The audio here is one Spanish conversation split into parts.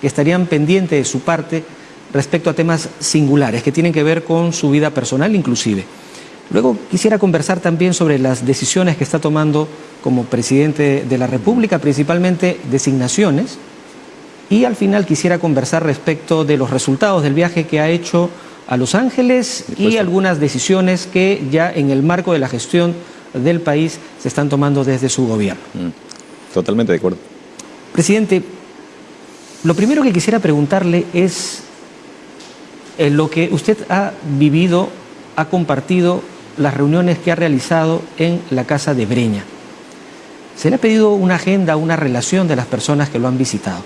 que estarían pendientes de su parte respecto a temas singulares que tienen que ver con su vida personal inclusive. Luego quisiera conversar también sobre las decisiones que está tomando como presidente de la República, principalmente designaciones, y al final quisiera conversar respecto de los resultados del viaje que ha hecho a Los Ángeles y algunas decisiones que ya en el marco de la gestión del país se están tomando desde su gobierno. Mm, totalmente de acuerdo. Presidente, lo primero que quisiera preguntarle es eh, lo que usted ha vivido, ha compartido las reuniones que ha realizado en la Casa de Breña. Se le ha pedido una agenda, una relación de las personas que lo han visitado.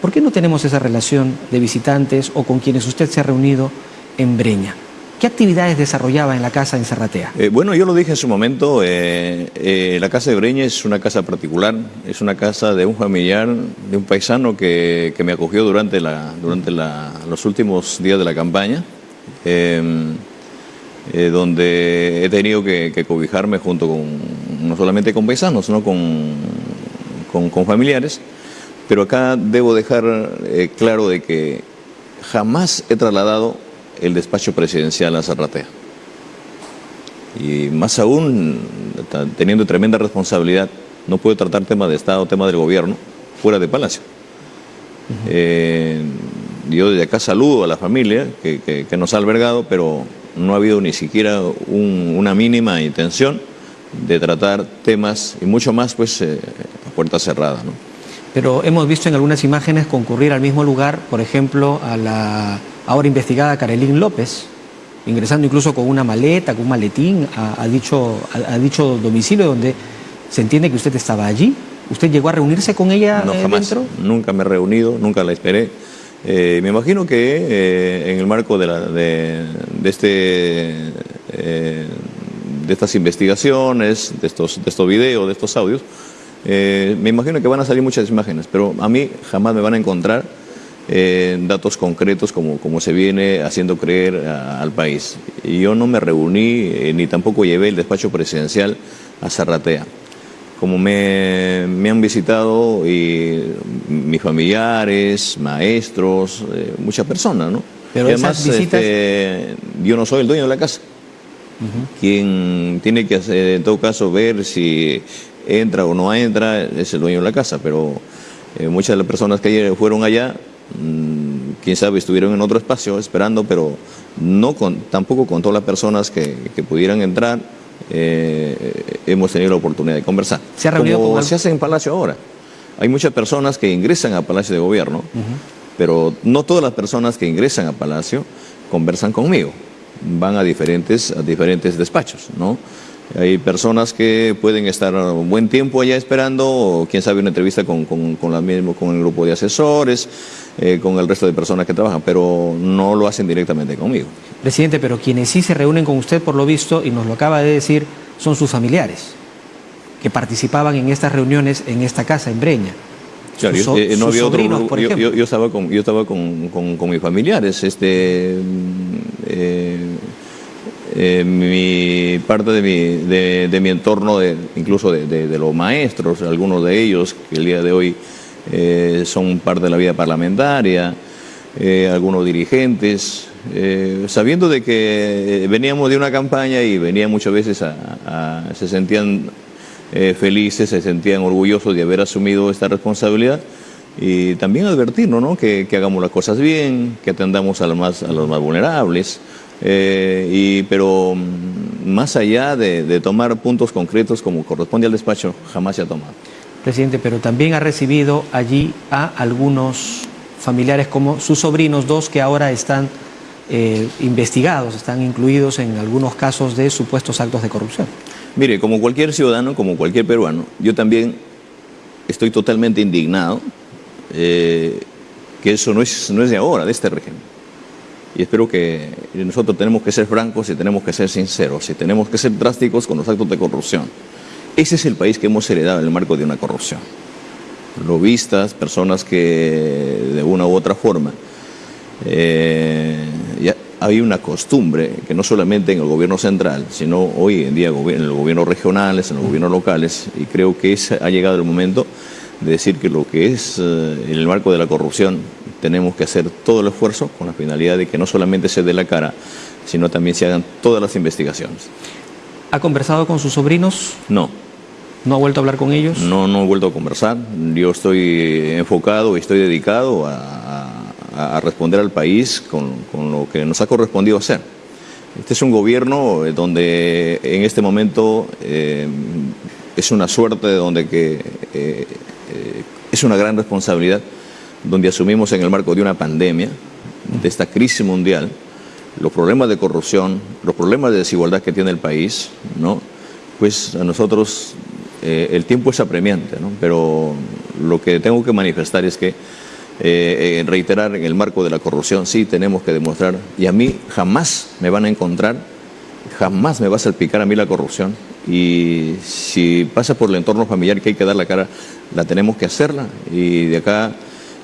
¿Por qué no tenemos esa relación de visitantes o con quienes usted se ha reunido en Breña? ¿Qué actividades desarrollaba en la casa en Serratea? Eh, bueno, yo lo dije en su momento, eh, eh, la casa de Breña es una casa particular, es una casa de un familiar, de un paisano que, me acogió durante, la, durante los últimos días de la campaña. Donde he tenido que, cobijarme junto con, no solamente con paisanos, sino con, con, familiares, pero acá debo dejar claro de que jamás he trasladado el despacho presidencial a Zarratea. Y más aún, teniendo tremenda responsabilidad, no puedo tratar temas de Estado, temas del gobierno, fuera de Palacio. Eh, yo desde acá saludo a la familia que, que nos ha albergado, pero no ha habido ni siquiera una mínima intención de tratar temas y mucho más pues eh, a puerta cerrada. ¿no? Pero hemos visto en algunas imágenes concurrir al mismo lugar, por ejemplo, a la ahora investigada Carolín López, ingresando incluso con una maleta, con un maletín a, dicho, a, dicho domicilio donde se entiende que usted estaba allí. ¿Usted llegó a reunirse con ella no, jamás. Nunca me he reunido, nunca la esperé. Eh, me imagino que eh, en el marco de, la, de, este, eh, de estas investigaciones, de estos, de estos videos, de estos audios, me imagino que van a salir muchas imágenes, pero a mí jamás me van a encontrar datos concretos como, como se viene haciendo creer al país. Y yo no me reuní ni tampoco llevé el despacho presidencial a Zarratea como me, han visitado y mis familiares, maestros, eh, muchas personas, ¿no? Pero además, este, yo no soy el dueño de la casa. Quien tiene que hacer, en todo caso, ver si entra o no entra, es el dueño de la casa, pero eh, muchas de las personas que ayer fueron allá, quién sabe, estuvieron en otro espacio esperando, pero no con, tampoco con todas las personas que, que pudieran entrar, eh, hemos tenido la oportunidad de conversar. ¿Se ha reunido Como se hace en Palacio ahora. Hay muchas personas que ingresan a Palacio de Gobierno, pero no todas las personas que ingresan a Palacio conversan conmigo. Van a diferentes, a diferentes despachos, ¿no? Hay personas que pueden estar un buen tiempo allá esperando, o quién sabe, una entrevista con, con, la mismo, con el grupo de asesores, eh, con el resto de personas que trabajan, pero no lo hacen directamente conmigo. Presidente, pero quienes sí se reúnen con usted, por lo visto, y nos lo acaba de decir, son sus familiares, que participaban en estas reuniones en esta casa, en Breña. Claro, yo, eh, no había otro, yo, yo, estaba con, yo estaba con, con, mis familiares, este, eh, eh, parte de mi, entorno, incluso de, los maestros, algunos de ellos que el día de hoy eh, son parte de la vida parlamentaria, eh, algunos dirigentes, sabiendo de que veníamos de una campaña y venían muchas veces a, se sentían felices, se sentían orgullosos de haber asumido esta responsabilidad y también advertirnos ¿no? que, que, hagamos las cosas bien, que atendamos a los más, a los más vulnerables, eh, y, pero mm, más allá de, tomar puntos concretos como corresponde al despacho, jamás se ha tomado. Presidente, pero también ha recibido allí a algunos familiares como sus sobrinos, dos que ahora están eh, investigados, están incluidos en algunos casos de supuestos actos de corrupción. Mire, como cualquier ciudadano, como cualquier peruano, yo también estoy totalmente indignado eh, que eso no es, no es de ahora, de este régimen y espero que nosotros tenemos que ser francos y tenemos que ser sinceros y tenemos que ser drásticos con los actos de corrupción. Ese es el país que hemos heredado en el marco de una corrupción. Lobistas, personas que de una u otra forma eh, ya hay una costumbre que no solamente en el gobierno central, sino hoy en día en los gobiernos regionales, en los gobiernos locales, y creo que ha llegado el momento de decir que lo que es eh, en el marco de la corrupción tenemos que hacer todo el esfuerzo con la finalidad de que no solamente se dé la cara, sino también se hagan todas las investigaciones. ¿Ha conversado con sus sobrinos? No. ¿No ha vuelto a hablar con ellos? No, no he vuelto a conversar. Yo estoy enfocado y estoy dedicado a, a responder al país con, con, lo que nos ha correspondido hacer. Este es un gobierno donde en este momento eh, es una suerte, donde que, eh, eh, es una gran responsabilidad, donde asumimos en el marco de una pandemia, de esta crisis mundial, los problemas de corrupción, los problemas de desigualdad que tiene el país, ¿no? pues a nosotros eh, el tiempo es apremiante, ¿no? pero lo que tengo que manifestar es que eh, reiterar en el marco de la corrupción sí tenemos que demostrar, y a mí jamás me van a encontrar, jamás me va a salpicar a mí la corrupción, y si pasa por el entorno familiar que hay que dar la cara, la tenemos que hacerla, y de acá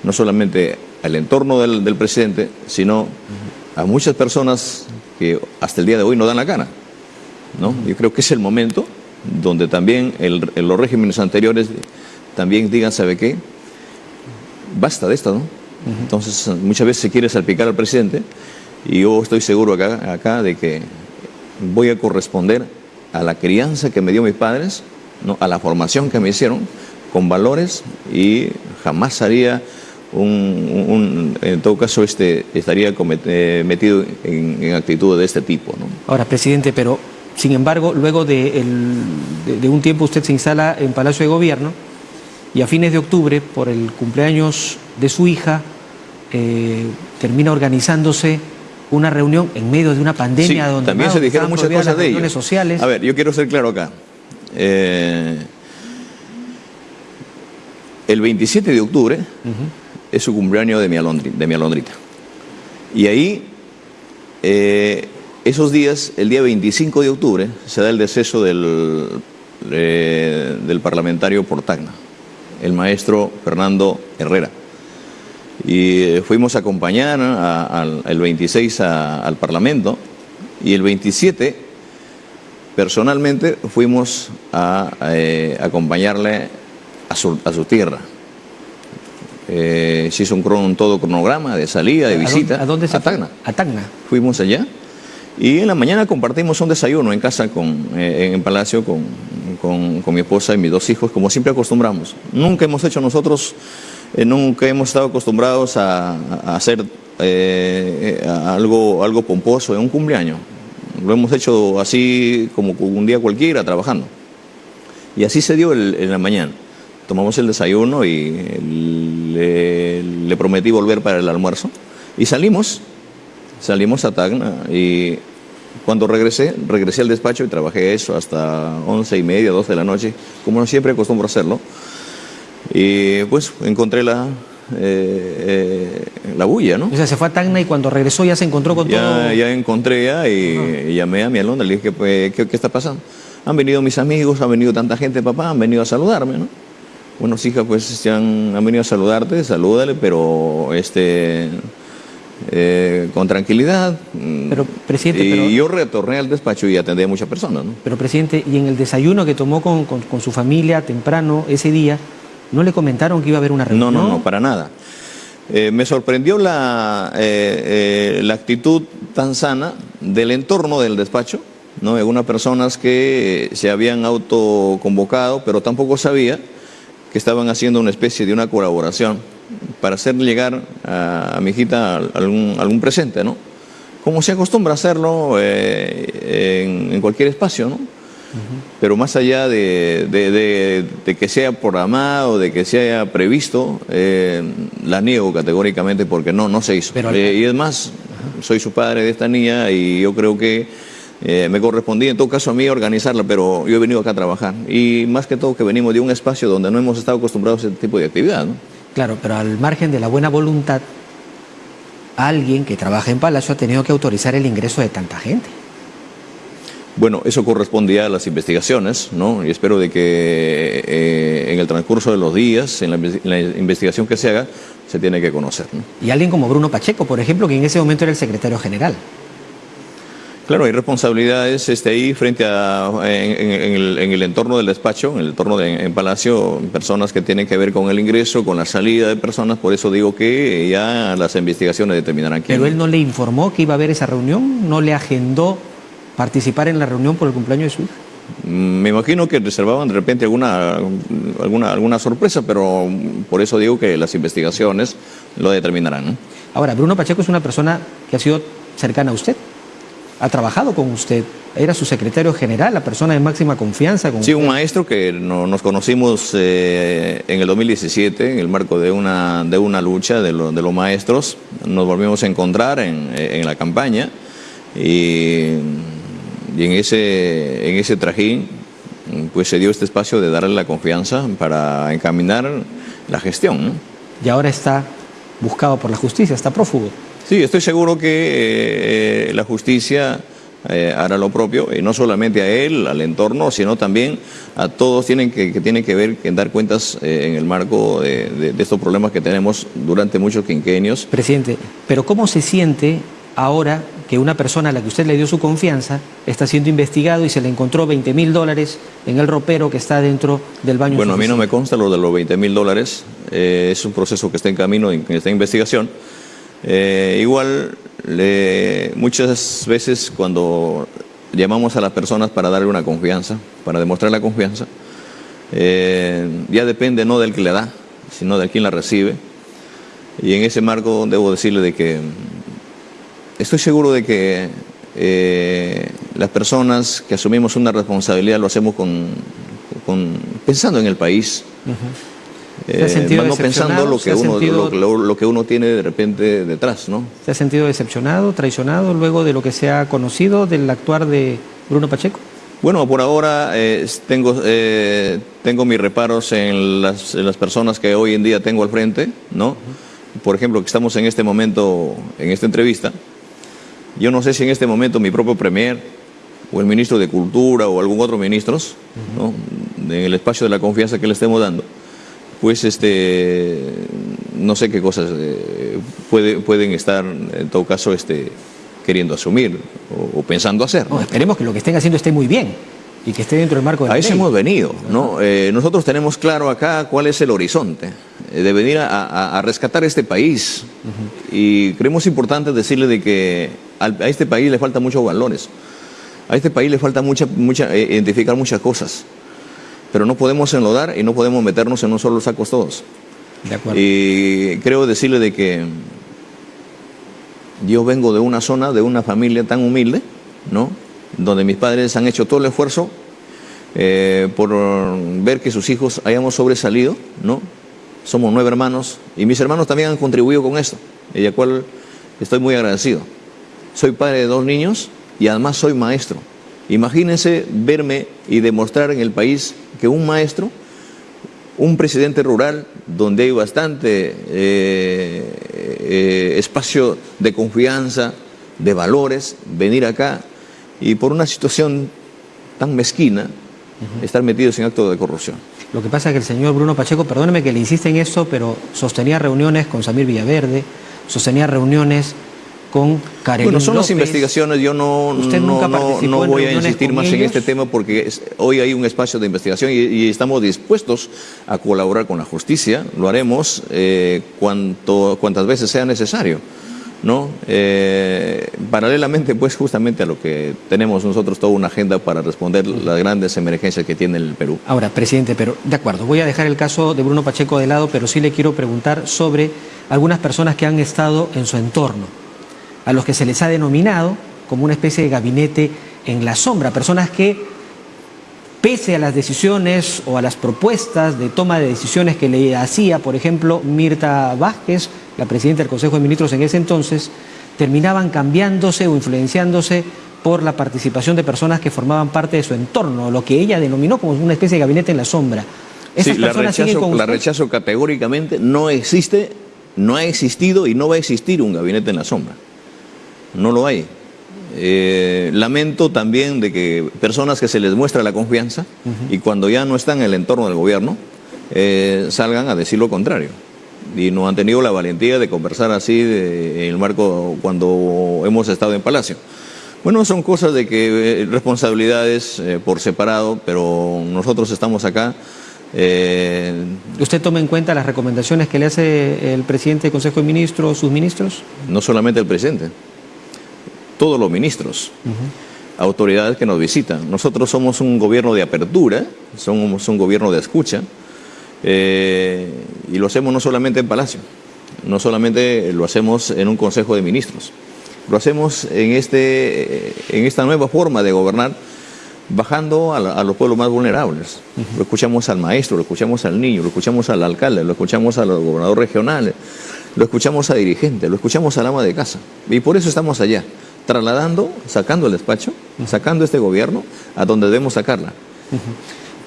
no solamente al entorno del, del presidente, sino a muchas personas que hasta el día de hoy no dan la cara. ¿no? Yo creo que es el momento donde también el, los regímenes anteriores también digan, ¿sabe qué? Basta de esto, ¿no? Entonces, muchas veces se quiere salpicar al presidente y yo estoy seguro acá, acá de que voy a corresponder a la crianza que me dio mis padres, ¿no? a la formación que me hicieron, con valores y jamás haría un, un, en todo caso este, estaría cometido, metido en, en actitudes de este tipo. ¿no? Ahora, presidente, pero sin embargo, luego de, el, de, de, un tiempo usted se instala en Palacio de Gobierno y a fines de octubre, por el cumpleaños de su hija, eh, termina organizándose una reunión en medio de una pandemia sí, donde también se dijeron muchas cosas de ellos. sociales. A ver, yo quiero ser claro acá. Eh, el 27 de octubre uh -huh. Es su cumpleaños de mi, alondrita. Y ahí eh, esos días, el día 25 de octubre, se da el deceso del, eh, del parlamentario el maestro Fernando Herrera. Y eh, fuimos a acompañar a, a, el 26 a, al Parlamento y el 27 personalmente fuimos a eh, acompañarle a su, a su tierra. Eh, se hizo un, todo cronograma de salida, de visita. ¿A dónde, se a Tacna. A Tacna. Fuimos allá. Y en la mañana compartimos un desayuno en casa, con, eh, en palacio, con, con, con, mi esposa y mis dos hijos, como siempre acostumbramos. Nunca hemos hecho nosotros, eh, nunca hemos estado acostumbrados a, a hacer eh, a algo, algo pomposo en un cumpleaños. Lo hemos hecho así como un día cualquiera, trabajando. Y así se dio el, en la mañana. Tomamos el desayuno y le, le prometí volver para el almuerzo. Y salimos salimos a Tacna y cuando regresé, regresé al despacho y trabajé eso hasta once y media, doce de la noche, como siempre acostumbro a hacerlo. Y pues encontré la, eh, eh, la bulla, ¿no? O sea, se fue a Tacna y cuando regresó ya se encontró con ya, todo... Ya encontré ya y, uh -huh. y llamé a mi alondra, le dije, pues, ¿qué, ¿qué, está pasando? Han venido mis amigos, ha venido tanta gente, papá, han venido a saludarme, ¿no? Bueno, hija, pues han, han venido a saludarte, salúdale, pero este eh, con tranquilidad. Pero, presidente, y pero, yo retorné al despacho y atendí a muchas personas. ¿no? Pero, presidente, y en el desayuno que tomó con, con, con, su familia temprano ese día, ¿no le comentaron que iba a haber una reunión? No, no, no, para nada. Eh, me sorprendió la, eh, la actitud tan sana del entorno del despacho, ¿no? Algunas personas que se habían autoconvocado, pero tampoco sabía que estaban haciendo una especie de una colaboración para hacer llegar a, a mi hijita algún, algún, presente, ¿no? Como se acostumbra a hacerlo eh, en, en, cualquier espacio, ¿no? Uh -huh. Pero más allá de, de, de, de, que sea programado, de que sea previsto, eh, la niego categóricamente porque no, no se hizo. Pero, eh, y es más, uh -huh. soy su padre de esta niña y yo creo que eh, me correspondía en todo caso a mí organizarla, pero yo he venido acá a trabajar. Y más que todo que venimos de un espacio donde no hemos estado acostumbrados a este tipo de actividad, ¿no? Claro, pero al margen de la buena voluntad, alguien que trabaja en Palacio ha tenido que autorizar el ingreso de tanta gente. Bueno, eso correspondía a las investigaciones, ¿no? Y espero de que eh, en el transcurso de los días, en la, en la, investigación que se haga, se tiene que conocer, ¿no? Y alguien como Bruno Pacheco, por ejemplo, que en ese momento era el secretario general. Claro, hay responsabilidades este, ahí frente a, en, el, entorno del despacho, en el entorno de en Palacio, personas que tienen que ver con el ingreso, con la salida de personas, por eso digo que ya las investigaciones determinarán quién. Pero él no le informó que iba a haber esa reunión, no le agendó participar en la reunión por el cumpleaños de su hija. Mm, me imagino que reservaban de repente alguna, alguna, alguna sorpresa, pero por eso digo que las investigaciones lo determinarán. Ahora, Bruno Pacheco es una persona que ha sido cercana a usted ha trabajado con usted, era su secretario general, la persona de máxima confianza. Con sí, un maestro que nos conocimos eh, en el 2017 en el marco de una, de una lucha de, los maestros. Nos volvimos a encontrar en, la campaña y, en, ese, en ese trajín pues se dio este espacio de darle la confianza para encaminar la gestión. Y ahora está buscado por la justicia, está prófugo. Sí, estoy seguro que eh, la justicia eh, hará lo propio, y no solamente a él, al entorno, sino también a todos tienen que, que tienen que ver, en dar cuentas eh, en el marco de, estos problemas que tenemos durante muchos quinquenios. Presidente, pero ¿cómo se siente ahora que una persona a la que usted le dio su confianza está siendo investigado y se le encontró 20 mil dólares en el ropero que está dentro del baño? Bueno, a mí no me consta lo de los 20 mil dólares, es un proceso que está en camino, en esta investigación. Eh, igual, muchas veces cuando llamamos a las personas para darle una confianza, para demostrar la confianza, eh, ya depende no del que le da, sino de quien la recibe. Y en ese marco debo decirle de que estoy seguro de que eh, las personas que asumimos una responsabilidad lo hacemos con, pensando en el país. Eh, no pensando lo que, uno, lo, que uno tiene de repente detrás, ¿no? ¿Se ha sentido decepcionado, traicionado luego de lo que se ha conocido del actuar de Bruno Pacheco? Bueno, por ahora eh, tengo, eh, tengo mis reparos en las, en las, personas que hoy en día tengo al frente, ¿no? Por ejemplo, que estamos en este momento, en esta entrevista. Yo no sé si en este momento mi propio premier o el ministro de Cultura o algún otro ministro, ¿no? en el espacio de la confianza que le estemos dando, pues este, no sé qué cosas eh, pueden estar en todo caso este, queriendo asumir o, pensando hacer. esperemos que lo que estén haciendo esté muy bien y que esté dentro del marco de la A eso hemos venido. ¿no? Eh, nosotros tenemos claro acá cuál es el horizonte eh, de venir a, rescatar este país. Y creemos importante decirle de que a este país le faltan muchos valores. A este país le falta mucha, mucha, identificar muchas cosas pero no podemos enlodar y no podemos meternos en un solo saco todos. De acuerdo. Y creo decirle de que yo vengo de una zona, de una familia tan humilde, ¿no? Donde mis padres han hecho todo el esfuerzo eh, por ver que sus hijos hayamos sobresalido, ¿no? Somos nueve hermanos y mis hermanos también han contribuido con esto, y de cual estoy muy agradecido. Soy padre de dos niños y además soy maestro. Imagínense verme y demostrar en el país que un maestro, un presidente rural donde hay bastante eh, eh, espacio de confianza, de valores, venir acá y por una situación tan mezquina, estar metidos en actos de corrupción. Lo que pasa es que el señor Bruno Pacheco, perdóneme que le insiste en esto, pero sostenía reuniones con Samir Villaverde, sostenía reuniones con Karen Bueno, son las investigaciones, yo no, no, voy a insistir más en este tema porque hoy hay un espacio de investigación y, estamos dispuestos a colaborar con la justicia, lo haremos eh, cuanto, cuantas veces sea necesario. ¿no? Eh, paralelamente, pues justamente a lo que tenemos nosotros toda una agenda para responder las grandes emergencias que tiene el Perú. Ahora, presidente, pero de acuerdo, voy a dejar el caso de Bruno Pacheco de lado, pero sí le quiero preguntar sobre algunas personas que han estado en su entorno a los que se les ha denominado como una especie de gabinete en la sombra, personas que pese a las decisiones o a las propuestas de toma de decisiones que le hacía, por ejemplo, Mirta Vázquez, la presidenta del Consejo de Ministros en ese entonces, terminaban cambiándose o influenciándose por la participación de personas que formaban parte de su entorno, lo que ella denominó como una especie de gabinete en la sombra. sí, la rechazo, la rechazo categóricamente, no existe, no ha existido y no va a existir un gabinete en la sombra no lo hay. Eh, lamento también de que personas que se les muestra la confianza y cuando ya no están en el entorno del gobierno eh, salgan a decir lo contrario. Y no han tenido la valentía de conversar así en el marco cuando hemos estado en Palacio. Bueno, son cosas de que eh, responsabilidades eh, por separado, pero nosotros estamos acá. ¿Usted toma en cuenta las recomendaciones que le hace el presidente del Consejo de Ministros, sus ministros? No solamente el presidente, todos los ministros, autoridades que nos visitan. Nosotros somos un gobierno de apertura, somos un gobierno de escucha, y lo hacemos no solamente en Palacio, no solamente lo hacemos en un Consejo de Ministros, lo hacemos en, este, en esta nueva forma de gobernar, bajando a, los pueblos más vulnerables. Lo escuchamos al maestro, lo escuchamos al niño, lo escuchamos al alcalde, lo escuchamos a los gobernadores regionales, lo escuchamos a dirigentes, lo escuchamos al ama de casa. Y por eso estamos allá, trasladando, sacando el despacho, sacando este gobierno a donde debemos sacarla.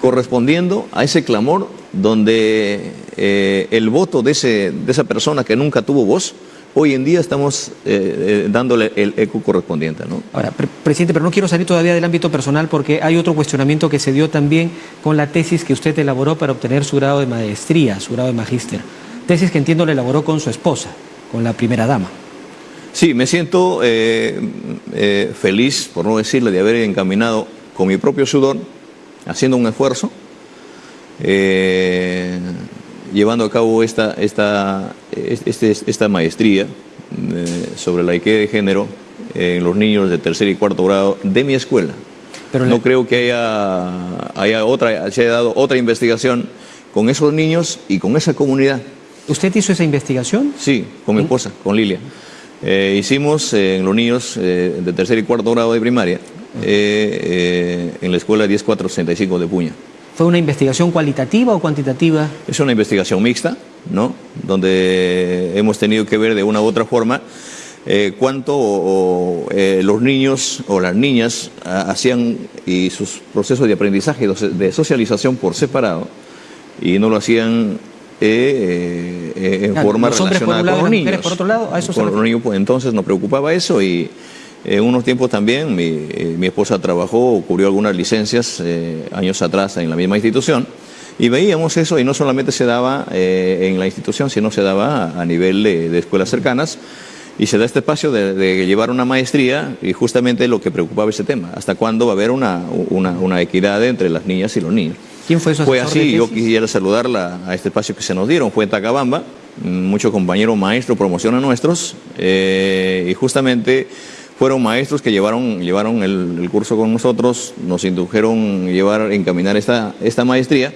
Correspondiendo a ese clamor donde eh, el voto de, ese, de esa persona que nunca tuvo voz, hoy en día estamos eh, eh, dándole el eco correspondiente. ¿no? Ahora, presidente, pero no quiero salir todavía del ámbito personal porque hay otro cuestionamiento que se dio también con la tesis que usted elaboró para obtener su grado de maestría, su grado de magíster. Tesis que entiendo le elaboró con su esposa, con la primera dama. Sí, me siento eh, feliz, por no decirle, de haber encaminado con mi propio sudor, haciendo un esfuerzo, llevando a cabo esta, esta, este, esta maestría eh, sobre la equidad de género en los niños de tercer y cuarto grado de mi escuela. Pero no creo que haya, haya otra, se haya dado otra investigación con esos niños y con esa comunidad. ¿Usted hizo esa investigación? Sí, con mi esposa, con Lilia. Eh, hicimos en los niños eh, de tercer y cuarto grado de primaria en la escuela 10465 de Puña. ¿Fue una investigación cualitativa o cuantitativa? Es una investigación mixta, ¿no? Donde hemos tenido que ver de una u otra forma eh, cuánto eh, los niños o las niñas hacían y sus procesos de aprendizaje, de socialización por separado, y no lo hacían eh, en forma relacionada con los niños. Por otro lado, a eso con los niños, pues, entonces nos preocupaba eso y en unos tiempos también mi, eh, mi esposa trabajó, cubrió algunas licencias eh, años atrás en la misma institución y veíamos eso y no solamente se daba eh, en la institución, sino se daba a, nivel de, escuelas cercanas y se da este espacio de, llevar una maestría y justamente lo que preocupaba ese tema, hasta cuándo va a haber una, una, equidad entre las niñas y los niños. ¿Quién fue eso? Fue así, yo quisiera saludarla a este espacio que se nos dieron, fue en Tacabamba, muchos compañeros maestros promocionan nuestros y justamente fueron maestros que llevaron, llevaron el, curso con nosotros, nos indujeron llevar, encaminar esta, esta maestría.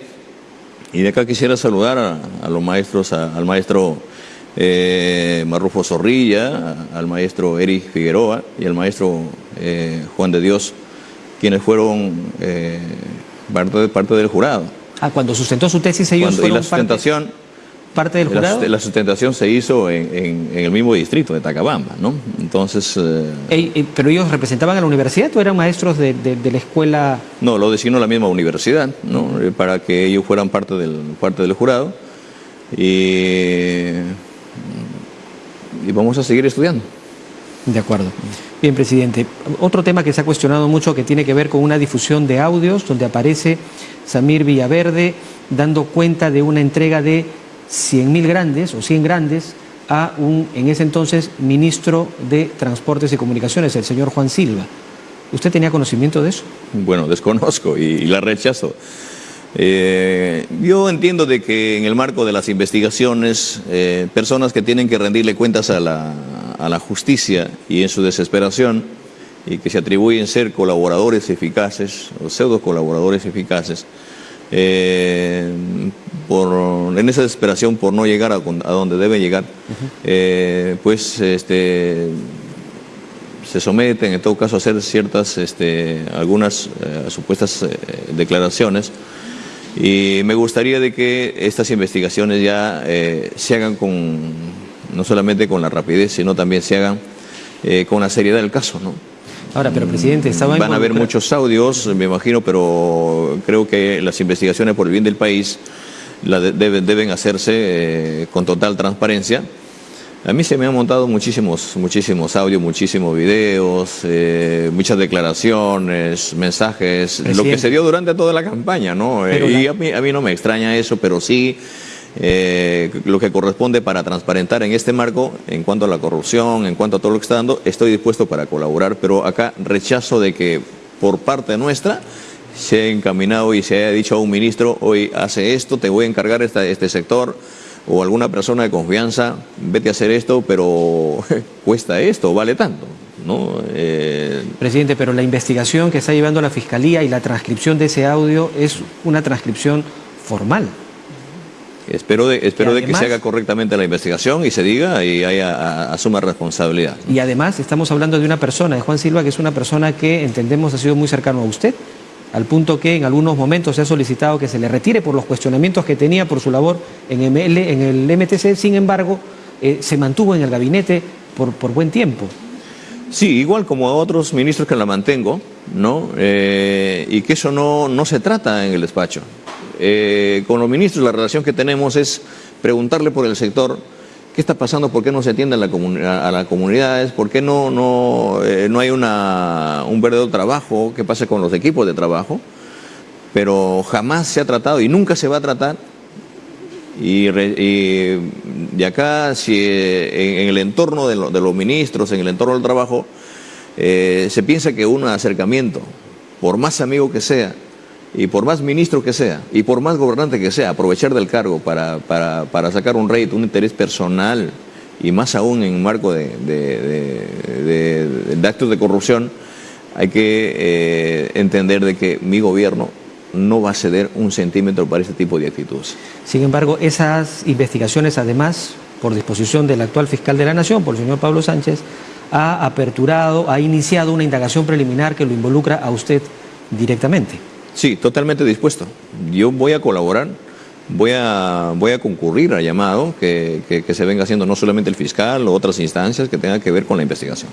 Y de acá quisiera saludar a, los maestros, al maestro eh, Marrufo Zorrilla, al maestro Eric Figueroa y al maestro eh, Juan de Dios, quienes fueron parte, parte del jurado. Ah, cuando sustentó su tesis ellos fueron y la sustentación, parte del jurado? La, sustentación se hizo en, el mismo distrito de Tacabamba, ¿no? Entonces... Eh, ¿Pero ellos representaban a la universidad o eran maestros de, la escuela...? No, lo designó la misma universidad, ¿no? Eh, para que ellos fueran parte del, parte del jurado. Y, y vamos a seguir estudiando. De acuerdo. Bien, presidente. Otro tema que se ha cuestionado mucho que tiene que ver con una difusión de audios donde aparece Samir Villaverde dando cuenta de una entrega de 100.000 grandes o 100 grandes a un, en ese entonces, ministro de Transportes y Comunicaciones, el señor Juan Silva. ¿Usted tenía conocimiento de eso? Bueno, desconozco y, la rechazo. Eh, yo entiendo de que en el marco de las investigaciones, eh, personas que tienen que rendirle cuentas a la, a la justicia y en su desesperación, y que se atribuyen ser colaboradores eficaces o pseudo colaboradores eficaces, eh, por, en esa desesperación por no llegar a, donde debe llegar, eh, pues este, se someten en todo caso a hacer ciertas, este, algunas eh, supuestas declaraciones. Y me gustaría de que estas investigaciones ya se hagan con, no solamente con la rapidez, sino también se hagan con la seriedad del caso, ¿no? Ahora, pero presidente, estaba Van a haber muchos audios, me imagino, pero creo que las investigaciones por el bien del país deben, hacerse eh, con total transparencia. A mí se me han montado muchísimos, muchísimos audios, muchísimos videos, eh, muchas declaraciones, mensajes, lo que se dio durante toda la campaña, ¿no? Eh, y a mí, a mí no me extraña eso, pero sí eh, lo que corresponde para transparentar en este marco en cuanto a la corrupción, en cuanto a todo lo que está dando, estoy dispuesto para colaborar, pero acá rechazo de que por parte nuestra se haya encaminado y se haya dicho a un ministro, hoy hace esto, te voy a encargar este sector, o alguna persona de confianza, vete a hacer esto, pero cuesta esto, vale tanto. ¿no? Eh, Presidente, pero la investigación que está llevando la Fiscalía y la transcripción de ese audio es una transcripción formal. Espero de, espero de que se haga correctamente la investigación y se diga y haya, asuma responsabilidad. Y además estamos hablando de una persona, de Juan Silva, que es una persona que entendemos ha sido muy cercano a usted, al punto que en algunos momentos se ha solicitado que se le retire por los cuestionamientos que tenía por su labor en, ML, en el MTC, sin embargo, eh, se mantuvo en el gabinete por, por buen tiempo. Sí, igual como a otros ministros que la mantengo, ¿no? Eh, y que eso no, no se trata en el despacho. Eh, con los ministros la relación que tenemos es preguntarle por el sector qué está pasando, por qué no se atiende a, la a las comunidades, por qué no, no, eh, no hay un verdadero trabajo, qué pasa con los equipos de trabajo, pero jamás se ha tratado y nunca se va a tratar. Y, de acá, si en, el entorno de, los ministros, en el entorno del trabajo, eh, se piensa que un acercamiento, por más amigo que sea, y por más ministro que sea, y por más gobernante que sea, aprovechar del cargo para, sacar un rédito, un interés personal, y más aún en marco de, de, actos de corrupción, hay que eh, entender de que mi gobierno no va a ceder un centímetro para este tipo de actitudes. Sin embargo, esas investigaciones, además, por disposición del actual fiscal de la Nación, por el señor Pablo Sánchez, ha aperturado, ha iniciado una indagación preliminar que lo involucra a usted directamente. Sí, totalmente dispuesto. Yo voy a colaborar, voy a, voy a concurrir al llamado que, se venga haciendo no solamente el fiscal o otras instancias que tengan que ver con la investigación.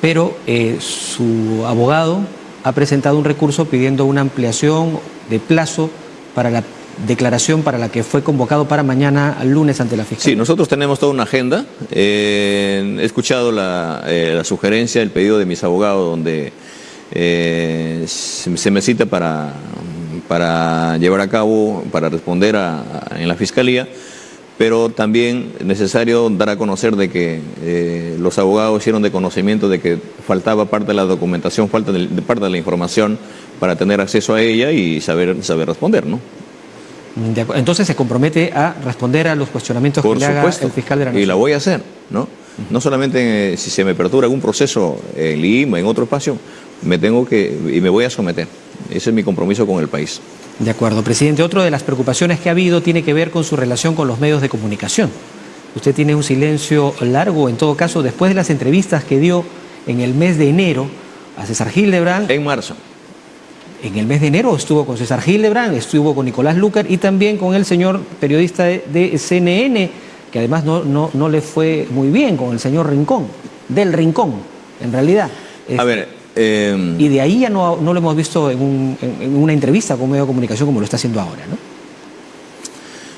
Pero eh, su abogado ha presentado un recurso pidiendo una ampliación de plazo para la declaración para la que fue convocado para mañana lunes ante la Fiscalía. Sí, nosotros tenemos toda una agenda. Eh, he escuchado eh, la, sugerencia, el pedido de mis abogados donde eh, se, me cita para, para llevar a cabo, para responder en la Fiscalía pero también es necesario dar a conocer de que eh, los abogados hicieron de conocimiento de que faltaba parte de la documentación, falta de, parte de la información para tener acceso a ella y saber, saber responder, ¿no? Entonces se compromete a responder a los cuestionamientos que le haga el fiscal de la Nación. Y la voy a hacer, ¿no? No solamente si se me apertura algún proceso en Lima, en otro espacio, me tengo que, y me voy a someter. Ese es mi compromiso con el país. De acuerdo, presidente. Otra de las preocupaciones que ha habido tiene que ver con su relación con los medios de comunicación. Usted tiene un silencio largo, en todo caso, después de las entrevistas que dio en el mes de enero a César Hildebrand. En marzo. En el mes de enero estuvo con César Hildebrand, estuvo con Nicolás Lucar y también con el señor periodista de, CNN, que además no, no, no le fue muy bien, con el señor Rincón, del Rincón, en realidad. A ver, Em, y de ahí ya no, lo hemos visto en, una entrevista con un medio de comunicación como lo está haciendo ahora, ¿no?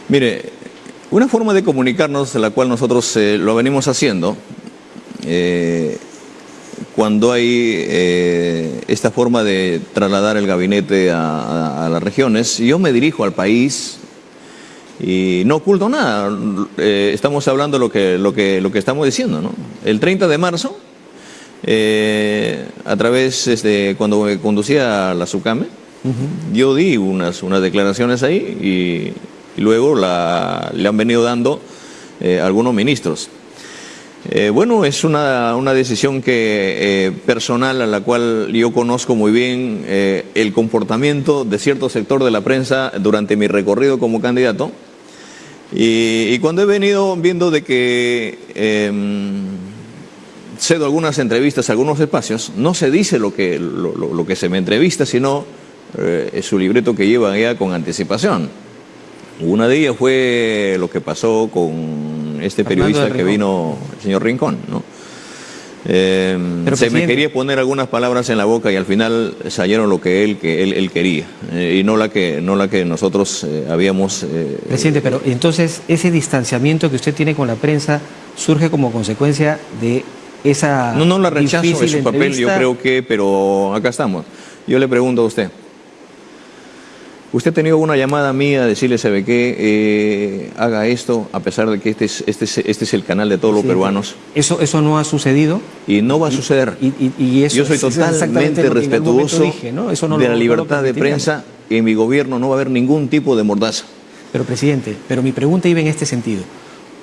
Mire, una forma de comunicarnos, la cual nosotros eh, lo venimos haciendo, eh, cuando hay eh, esta forma de trasladar el gabinete a, las regiones, yo me dirijo al país y no oculto nada. estamos hablando lo que, lo, que, lo que estamos diciendo, ¿no? El 30 de marzo eh, a través, este, cuando me conducía a la SUCAME, yo di unas, unas declaraciones ahí y, luego la, le han venido dando eh, algunos ministros. Eh, bueno, es una, una decisión que, personal a la cual yo conozco muy bien el comportamiento de cierto sector de la prensa durante mi recorrido como candidato. Y, y cuando he venido viendo de que em, cedo algunas entrevistas, algunos espacios, no se dice lo que, lo, que se me entrevista, sino eh, su libreto que lleva ya con anticipación. Una de ellas fue lo que pasó con este periodista que vino, el señor Rincón, ¿no? Eh, se me quería poner algunas palabras en la boca y al final salieron lo que él, que él, quería eh, y no la que, no la que nosotros habíamos... Presidente, pero entonces ese distanciamiento que usted tiene con la prensa surge como consecuencia de esa No, no la rechazo, es su papel, yo creo que, pero acá estamos. Yo le pregunto a usted, Usted ha tenido una llamada mía a decirle, ¿sabe qué? Eh, haga esto, a pesar de que este es, este es, este es el canal de todos los peruanos. Eso, eso no ha sucedido. Y no va a suceder. Y, Yo soy totalmente respetuoso de la libertad de prensa. En mi gobierno no va a haber ningún tipo de mordaza. Pero, presidente, pero mi pregunta iba en este sentido.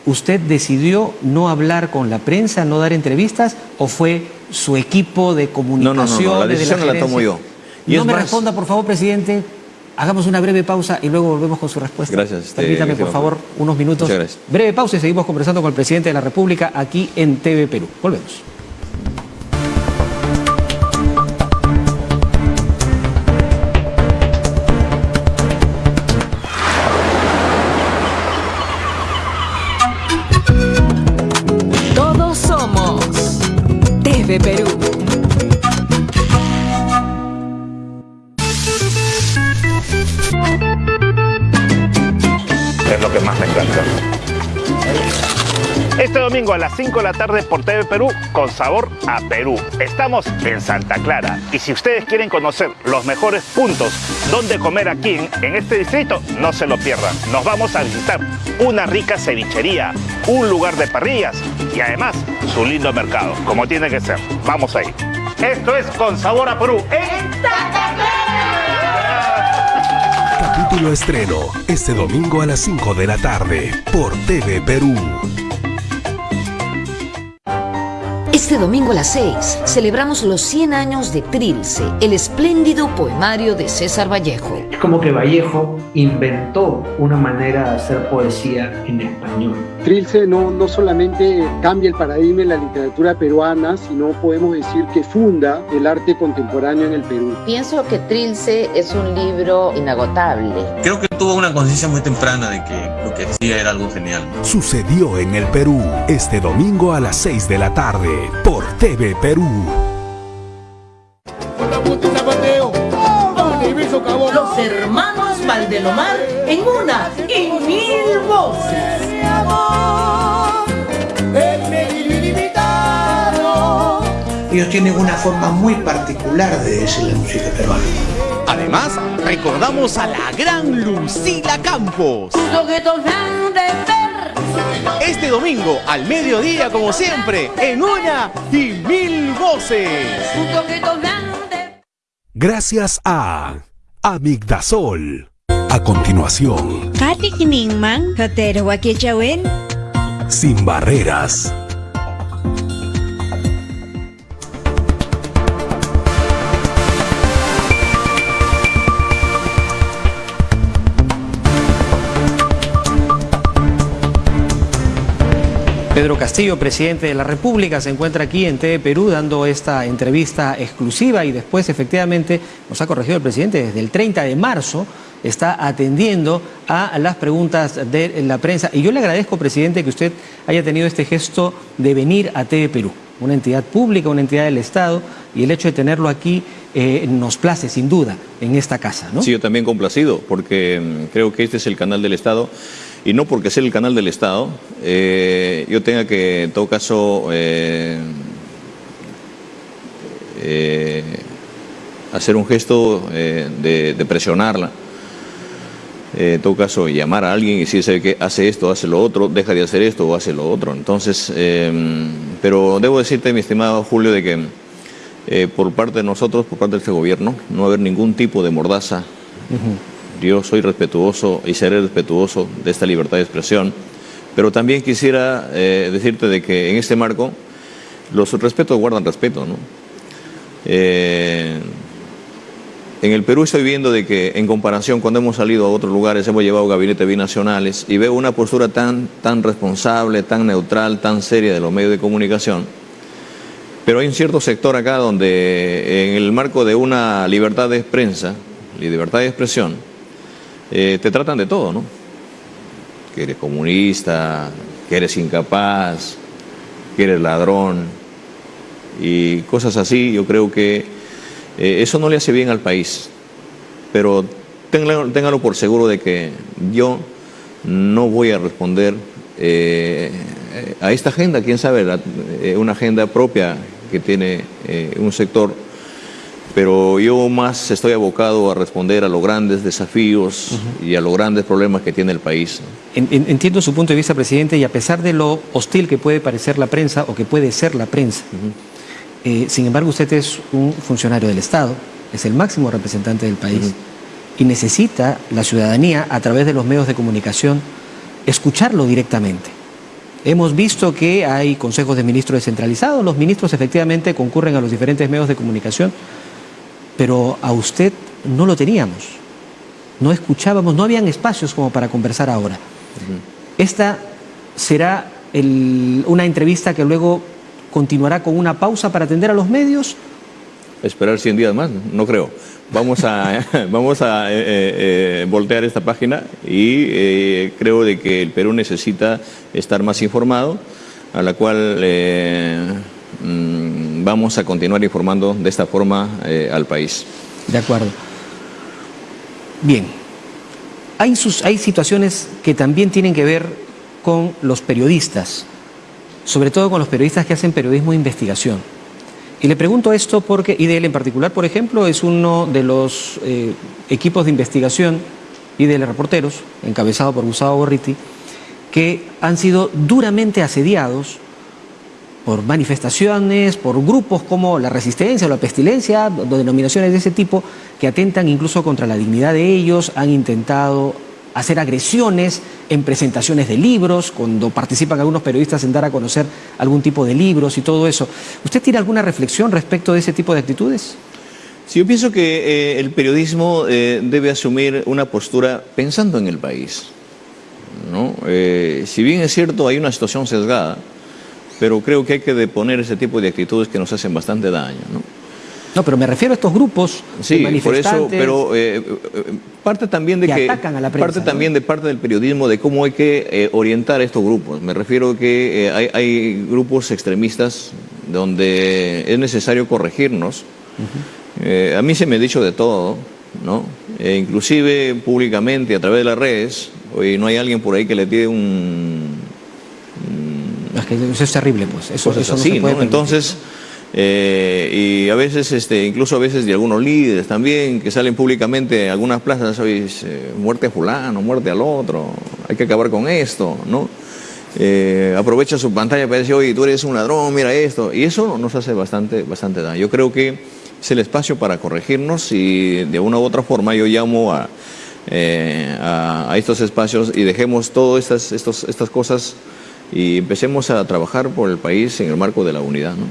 ¿Usted decidió no hablar con la prensa, no dar entrevistas, o fue su equipo de comunicación? No, no, no, la decisión la, tomo yo. no me responda, por favor, presidente, Hagamos una breve pausa y luego volvemos con su respuesta. Gracias. Este, Permítame, por favor, unos minutos. Breve pausa y seguimos conversando con el presidente de la República aquí en TV Perú. Volvemos. A las 5 de la tarde por TV Perú, con sabor a Perú. Estamos en Santa Clara y si ustedes quieren conocer los mejores puntos donde comer aquí en, este distrito, no se lo pierdan. Nos vamos a visitar una rica cevichería, un lugar de parrillas y además su lindo mercado, como tiene que ser. Vamos ahí. Esto es Con Sabor a Perú en Santa Clara. Capítulo estreno este domingo a las 5 de la tarde por TV Perú. Este domingo a las 6 celebramos los 100 años de Trilce, el espléndido poemario de César Vallejo. Es como que Vallejo inventó una manera de hacer poesía en español. Trilce no, no solamente cambia el paradigma en la literatura peruana, sino podemos decir que funda el arte contemporáneo en el Perú. Pienso que Trilce es un libro inagotable. Creo que tuvo una conciencia muy temprana de que lo que decía era algo genial. Sucedió en el Perú este domingo a las 6 de la tarde por TV Perú. Los hermanos Valdelomar en una y mil voces. Ellos tienen una forma muy particular de decir la música peruana. Además, recordamos a la gran Lucila Campos. Este domingo, al mediodía, como siempre, en una y mil voces. Gracias a Amigdasol. A continuación. Sin barreras. Pedro Castillo, presidente de la República, se encuentra aquí en TV Perú dando esta entrevista exclusiva y después efectivamente nos ha corregido el presidente desde el 30 de marzo está atendiendo a las preguntas de la prensa. Y yo le agradezco, presidente, que usted haya tenido este gesto de venir a TV Perú, una entidad pública, una entidad del Estado, y el hecho de tenerlo aquí eh, nos place, sin duda, en esta casa. ¿no? Sí, yo también complacido, porque mm, creo que este es el canal del Estado y no porque sea el canal del Estado, eh, yo tenga que, en todo caso, eh, eh, hacer un gesto de, presionarla. en todo caso, llamar a alguien y decir, que hace esto, hace lo otro, deja de hacer esto o hace lo otro. Entonces, pero debo decirte, mi estimado Julio, de que por parte de nosotros, por parte de este gobierno, no va a haber ningún tipo de mordaza. Yo soy respetuoso y seré respetuoso de esta libertad de expresión, pero también quisiera eh, decirte de que en este marco los respetos guardan respeto. ¿no? Eh, en el Perú estoy viendo de que en comparación cuando hemos salido a otros lugares, hemos llevado gabinetes binacionales y veo una postura tan, tan responsable, tan neutral, tan seria de los medios de comunicación. Pero hay un cierto sector acá donde en el marco de una libertad de prensa libertad de expresión, eh, te tratan de todo, ¿no? Que eres comunista, que eres incapaz, que eres ladrón y cosas así. Yo creo que eh, eso no le hace bien al país, pero ténganlo, por seguro de que yo no voy a responder eh, a esta agenda, quién sabe, una agenda propia que tiene un sector pero yo más estoy abocado a responder a los grandes desafíos y a los grandes problemas que tiene el país. Entiendo su punto de vista, presidente, y a pesar de lo hostil que puede parecer la prensa o que puede ser la prensa, eh, sin embargo usted es un funcionario del Estado, es el máximo representante del país y necesita la ciudadanía a través de los medios de comunicación escucharlo directamente. Hemos visto que hay consejos de ministros descentralizados, los ministros efectivamente concurren a los diferentes medios de comunicación, pero a usted no lo teníamos, no escuchábamos, no habían espacios como para conversar ahora. Esta será una entrevista que luego continuará con una pausa para atender a los medios. Esperar 100 días más, no creo. Vamos a, vamos a eh, eh, eh, voltear esta página y creo de que el Perú necesita estar más informado, a la cual vamos a continuar informando de esta forma al país. De acuerdo. Bien, hay, sus, hay situaciones que también tienen que ver con los periodistas, sobre todo con los periodistas que hacen periodismo de investigación. Y le pregunto esto porque IDL en particular, por ejemplo, es uno de los eh, equipos de investigación, IDL Reporteros, encabezado por Gustavo Borriti, que han sido duramente asediados por manifestaciones, por grupos como la resistencia o la pestilencia, denominaciones de ese tipo, que atentan incluso contra la dignidad de ellos, han intentado hacer agresiones en presentaciones de libros, cuando participan algunos periodistas en dar a conocer algún tipo de libros y todo eso. ¿Usted tiene alguna reflexión respecto de ese tipo de actitudes? Sí, yo pienso que eh, el periodismo eh, debe asumir una postura pensando en el país. ¿no? Eh, si bien es cierto, hay una situación sesgada, pero creo que hay que deponer ese tipo de actitudes que nos hacen bastante daño. ¿no? No, pero me refiero a estos grupos sí, por eso, pero eh, eh, parte también de que, parte también de parte del periodismo de cómo hay que eh, orientar a estos grupos. Me refiero que hay, grupos extremistas donde es necesario corregirnos. a mí se me ha dicho de todo, ¿no? inclusive públicamente a través de las redes. Hoy no hay alguien por ahí que le tire un, eso es terrible, pues. Eso, es así, ¿no? Entonces. Eh, y a veces, este, incluso a veces de algunos líderes también, que salen públicamente en algunas plazas, hoy eh, muerte a fulano, muerte al otro, hay que acabar con esto, ¿no? Eh, aprovecha su pantalla para decir, oye, tú eres un ladrón, mira esto, y eso nos hace bastante, bastante daño. Yo creo que es el espacio para corregirnos y de una u otra forma yo llamo a, a, estos espacios y dejemos todas estas, estos, estas cosas y empecemos a trabajar por el país en el marco de la unidad, ¿no?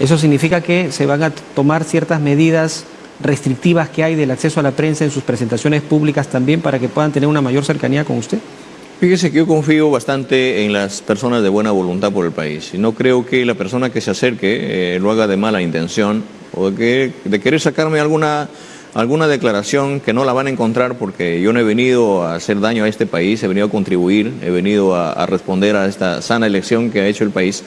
Eso significa que se van a tomar ciertas medidas restrictivas que hay del acceso a la prensa en sus presentaciones públicas también para que puedan tener una mayor cercanía con usted. Fíjese que yo confío bastante en las personas de buena voluntad por el país y no creo que la persona que se acerque eh, lo haga de mala intención o de, de querer sacarme alguna, alguna declaración que no la van a encontrar porque yo no he venido a hacer daño a este país, he venido a contribuir, he venido a responder a esta sana elección que ha hecho el país.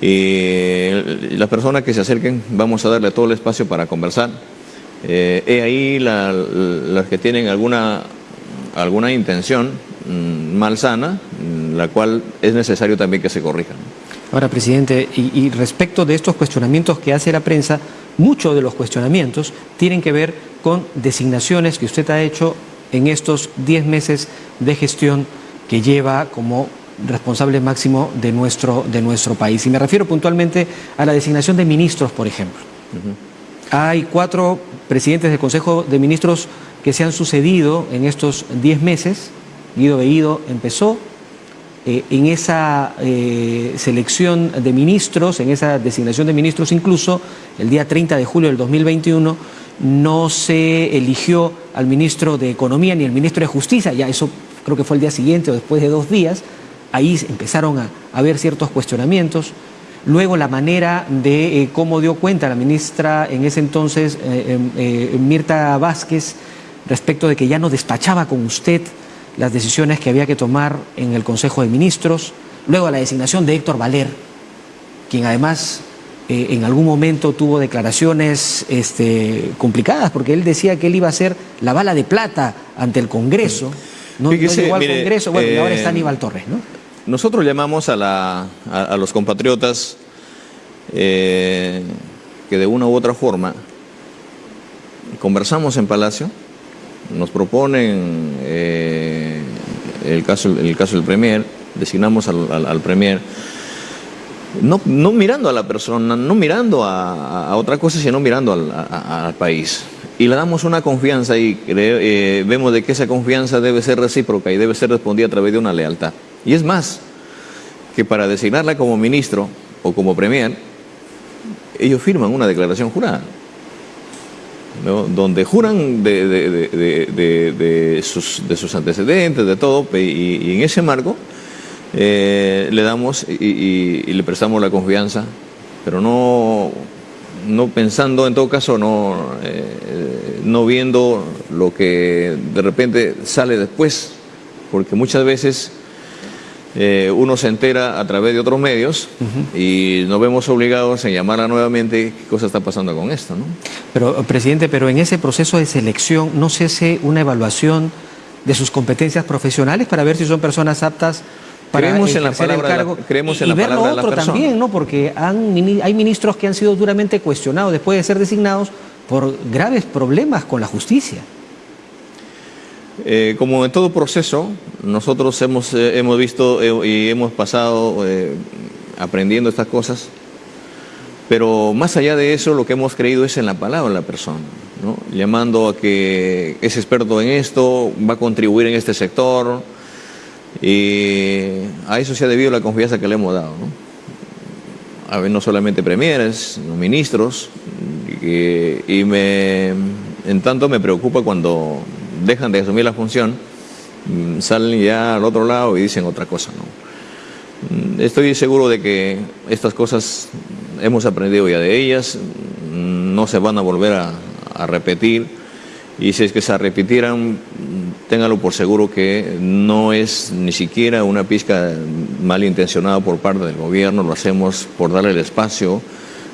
Y las personas que se acerquen, vamos a darle todo el espacio para conversar. Eh, he ahí las que tienen alguna, alguna intención mm, malsana, mm, la cual es necesario también que se corrijan. Ahora, presidente, y, respecto de estos cuestionamientos que hace la prensa, muchos de los cuestionamientos tienen que ver con designaciones que usted ha hecho en estos 10 meses de gestión que lleva como responsable máximo de nuestro, de nuestro país. Y me refiero puntualmente a la designación de ministros, por ejemplo. Hay cuatro presidentes del Consejo de Ministros que se han sucedido en estos diez meses. Guido Bellido empezó. Eh, en esa eh, selección de ministros, en esa designación de ministros incluso, el día 30 de julio del 2021, no se eligió al ministro de Economía ni al ministro de Justicia, ya eso creo que fue el día siguiente o después de dos días, ahí empezaron a haber ciertos cuestionamientos. Luego la manera de eh, cómo dio cuenta la ministra en ese entonces, em, Mirta Vázquez, respecto de que ya no despachaba con usted las decisiones que había que tomar en el Consejo de Ministros. Luego la designación de Héctor Valer, quien además en algún momento tuvo declaraciones este, complicadas, porque él decía que él iba a ser la bala de plata ante el Congreso. No, llegó al Congreso, bueno, y ahora está Aníbal Torres, ¿no? Nosotros llamamos a, los compatriotas eh, que de una u otra forma conversamos en Palacio, nos proponen eh, el, caso, el caso del Premier, designamos al, Premier, no, no, mirando a la persona, no mirando a, otra cosa, sino mirando al, país. Y le damos una confianza y eh, vemos de que esa confianza debe ser recíproca y debe ser respondida a través de una lealtad. Y es más, que para designarla como ministro o como premier, ellos firman una declaración jurada donde juran de, sus, antecedentes, de todo, y, en ese marco eh, le damos y, le prestamos la confianza, pero no, no pensando en todo caso, no, eh, no viendo lo que de repente sale después, porque muchas veces eh, uno se entera a través de otros medios y nos vemos obligados a llamarla nuevamente qué cosa está pasando con esto. ¿no? Pero, presidente, pero en ese proceso de selección no se hace una evaluación de sus competencias profesionales para ver si son personas aptas para creemos en la palabra el cargo. creemos en y, la ver palabra lo otro también, ¿no? Porque hay ministros que han sido duramente cuestionados después de ser designados por graves problemas con la justicia. Eh, como en todo proceso, nosotros hemos, eh, hemos visto eh, y hemos pasado aprendiendo estas cosas, pero más allá de eso, lo que hemos creído es en la palabra de la persona, llamando a que es experto en esto, va a contribuir en este sector, y a eso se ha debido la confianza que le hemos dado. A ver, no solamente premieres, no ministros, y, y me, en tanto me preocupa cuando dejan de asumir la función, mm, salen ya al otro lado y dicen otra cosa. ¿no? Mm, estoy seguro de que estas cosas hemos aprendido ya de ellas, mm, no se van a volver a, repetir y si es que se repitieran, téngalo por seguro que no es ni siquiera una pizca malintencionada por parte del gobierno, lo hacemos por darle el espacio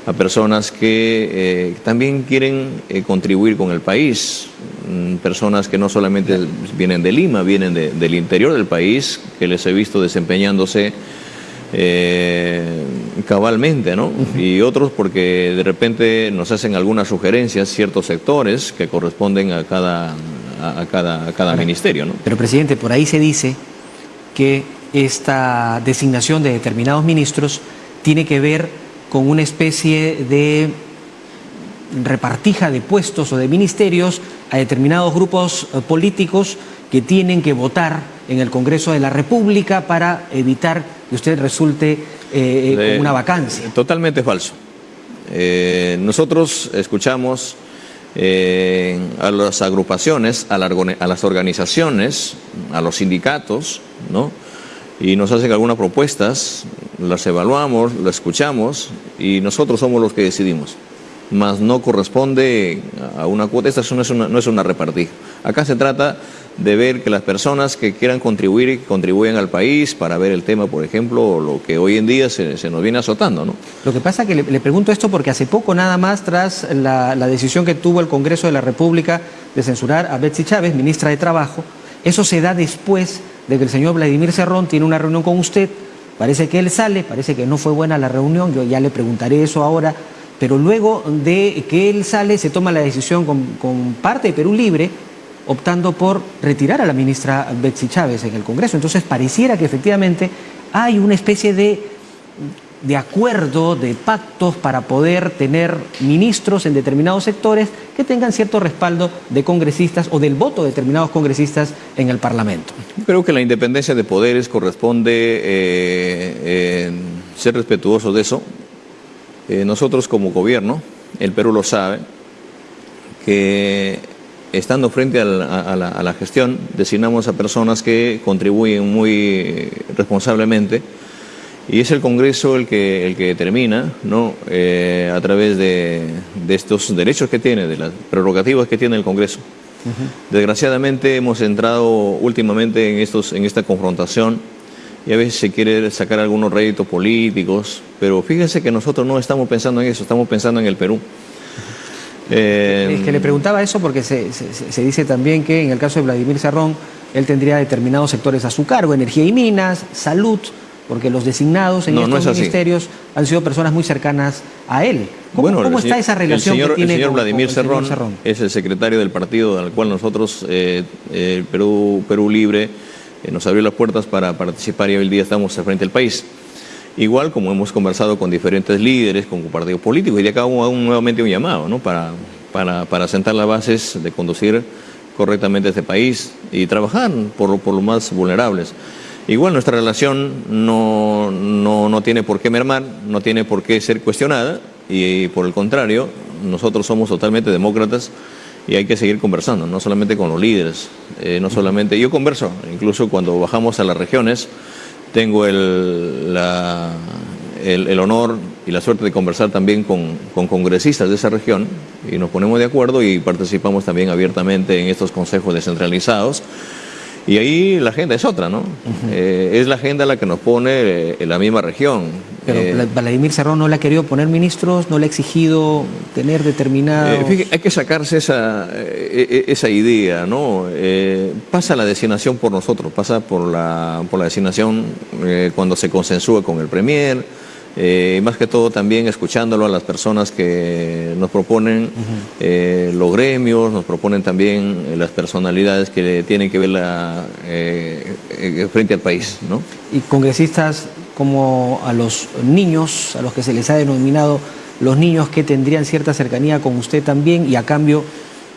a personas que eh, también quieren eh, contribuir con el país, mm, personas que no solamente vienen de Lima, vienen del interior del país, que les he visto desempeñándose eh, cabalmente, ¿no? Y otros porque de repente nos hacen algunas sugerencias ciertos sectores que corresponden a cada, a, cada, a cada ministerio, ¿no? Pero, presidente, por ahí se dice que esta designación de determinados ministros tiene que ver con una especie de repartija de puestos o de ministerios a determinados grupos eh, políticos que tienen que votar en el Congreso de la República para evitar que usted resulte eh, con una vacancia. Totalmente falso. Eh, nosotros escuchamos a las agrupaciones, a, a, las organizaciones, a los sindicatos, ¿no? Y nos hacen algunas propuestas, las evaluamos, las escuchamos y nosotros somos los que decidimos. Mas no corresponde a una cuota, esta no es una, no es una repartija. Acá se trata de ver que las personas que quieran contribuir y contribuyan al país para ver el tema, por ejemplo, lo que hoy en día se, nos viene azotando. ¿no? Lo que pasa que le, pregunto esto porque hace poco nada más, tras la, la decisión que tuvo el Congreso de la República de censurar a Betsy Chávez, ministra de Trabajo, eso se da después de que el señor Vladimir Cerrón tiene una reunión con usted, parece que él sale, parece que no fue buena la reunión, yo ya le preguntaré eso ahora, pero luego de que él sale se toma la decisión con, parte de Perú Libre, optando por retirar a la ministra Betsy Chávez en el Congreso. Entonces pareciera que efectivamente hay una especie de de acuerdo, de pactos para poder tener ministros en determinados sectores que tengan cierto respaldo de congresistas o del voto de determinados congresistas en el Parlamento. Creo que la independencia de poderes corresponde eh, ser respetuoso de eso. Eh, nosotros como gobierno, el Perú lo sabe, que estando frente a la, a la gestión designamos a personas que contribuyen muy responsablemente y es el Congreso el que, el que determina, ¿no? Eh, a través de, estos derechos que tiene, de las prerrogativas que tiene el Congreso. Desgraciadamente hemos entrado últimamente en, estos, en esta confrontación y a veces se quiere sacar algunos réditos políticos, pero fíjense que nosotros no estamos pensando en eso, estamos pensando en el Perú. es que le preguntaba eso porque se, se, dice también que en el caso de Vladimir Serrón, él tendría determinados sectores a su cargo, energía y minas, salud, porque los designados en No, no estos es ministerios han sido personas muy cercanas a él. ¿Cómo, Bueno, cómo el está señor- esa relación el señor, que tiene el señor con- Vladimir con el señor Cerrón, es el secretario del partido al cual nosotros, eh, eh, Perú, Perú Libre, eh, nos abrió las puertas para participar y hoy día estamos al frente del país. Igual como hemos conversado con diferentes líderes, con partidos políticos, y de acá hago un- nuevamente un llamado ¿no? para, para, para sentar las bases de conducir correctamente este país y trabajar por, por los más vulnerables. Igual nuestra relación no, no, no tiene por qué mermar, no tiene por qué ser cuestionada y, por el contrario, nosotros somos totalmente demócratas y hay que seguir conversando, no solamente con los líderes, eh, no solamente, yo converso, incluso cuando bajamos a las regiones, tengo el, el, el honor y la suerte de conversar también con, con congresistas de esa región y nos ponemos de acuerdo y participamos también abiertamente en estos consejos descentralizados. Y ahí la agenda es otra, ¿no? Eh, es la agenda la que nos pone eh, en la misma región. Pero Eh, Vla- Vladimir Cerrón no le ha querido poner ministros, no le ha exigido tener determinados... Eh, fíjate, hay que sacarse esa, esa idea, ¿no? Pasa la designación por nosotros, pasa por la, por la designación cuando se consensúa con el Premier, eh, más que todo también escuchándolo a las personas que nos proponen eh, los gremios, nos proponen también eh, las personalidades que tienen que ver la, eh, eh, frente al país, ¿no? y congresistas como a los niños, a los que se les ha denominado los niños que tendrían cierta cercanía con usted también y a cambio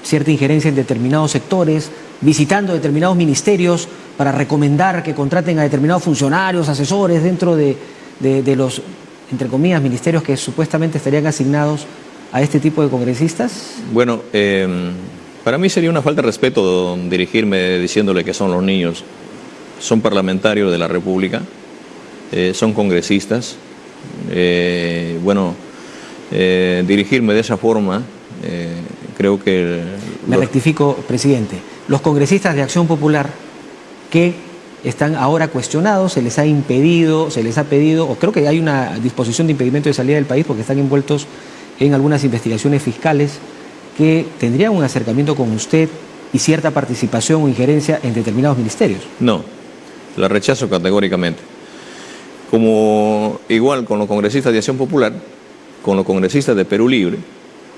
cierta injerencia en determinados sectores, visitando determinados ministerios para recomendar que contraten a determinados funcionarios, asesores dentro de, de- de los, entre comillas, ministerios que supuestamente estarían asignados a este tipo de congresistas. Bueno, eh, para mí sería una falta de respeto dirigirme diciéndole que son los niños. Son parlamentarios de la República, eh, son congresistas. Eh, bueno, eh, dirigirme de esa forma, creo que... Me los- rectifico, presidente. Los congresistas de Acción Popular que están ahora cuestionados, se les ha impedido, se les ha pedido, o creo que hay una disposición de impedimento de salida del país porque están envueltos en algunas investigaciones fiscales que tendrían un acercamiento con usted y cierta participación o injerencia en determinados ministerios. No, la rechazo categóricamente. Como igual con los congresistas de Acción Popular, con los congresistas de Perú Libre,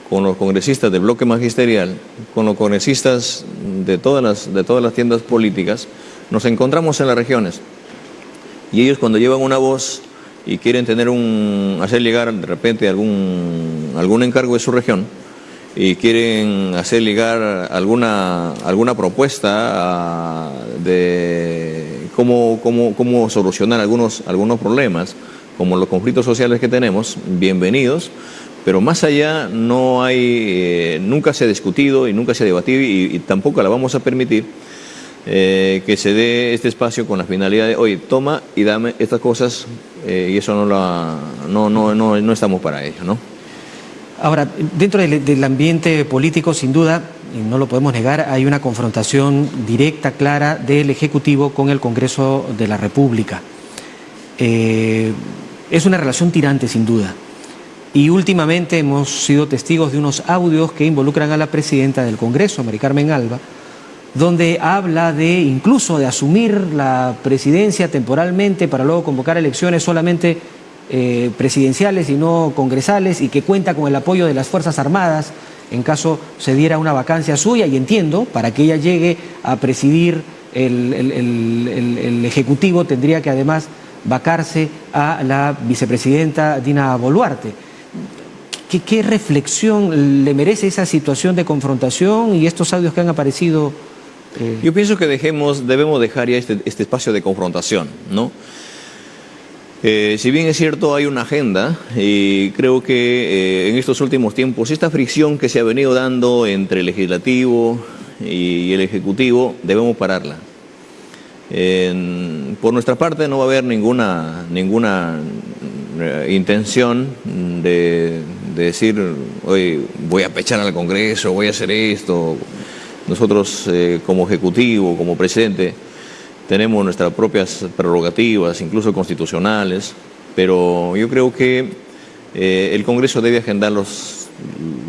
con los congresistas del bloque magisterial, con los congresistas de todas las, de todas las tiendas políticas, nos encontramos en las regiones. Y ellos cuando llevan una voz y quieren tener un, hacer llegar de repente algún, algún encargo de su región, y quieren hacer llegar alguna, alguna propuesta ah, de cómo, cómo, cómo solucionar algunos, algunos problemas, como los conflictos sociales que tenemos, bienvenidos, pero más allá no hay, eh, nunca se ha discutido y nunca se ha debatido y, y tampoco la vamos a permitir eh, que se dé este espacio con la finalidad de, oye, toma y dame estas cosas eh, y eso no, la, no, no, no, no estamos para ello, ¿no? Ahora, dentro del, del ambiente político, sin duda, y no lo podemos negar, hay una confrontación directa, clara del Ejecutivo con el Congreso de la República. Eh, es una relación tirante, sin duda. Y últimamente hemos sido testigos de unos audios que involucran a la presidenta del Congreso, Mari Carmen Alba, donde habla de incluso de asumir la presidencia temporalmente para luego convocar elecciones solamente eh, presidenciales y no congresales y que cuenta con el apoyo de las Fuerzas Armadas en caso se diera una vacancia suya y entiendo, para que ella llegue a presidir el, el- el- Ejecutivo tendría que además vacarse a la vicepresidenta Dina Boluarte. ¿Qué, qué reflexión le merece esa situación de confrontación y estos audios que han aparecido? Eh, Yo pienso que dejemos, debemos dejar ya este, este espacio de confrontación, ¿no? Eh, si bien es cierto, hay una agenda y creo que eh, en estos últimos tiempos esta fricción que se ha venido dando entre el legislativo y el ejecutivo debemos pararla. Por nuestra parte no va a haber ninguna, ninguna eh, intención de, de decir, oye, voy a pechar al Congreso, voy a hacer esto. Nosotros eh, como ejecutivo, como presidente, tenemos nuestras propias prerrogativas, incluso constitucionales, pero yo creo que eh, el Congreso debe agendar los,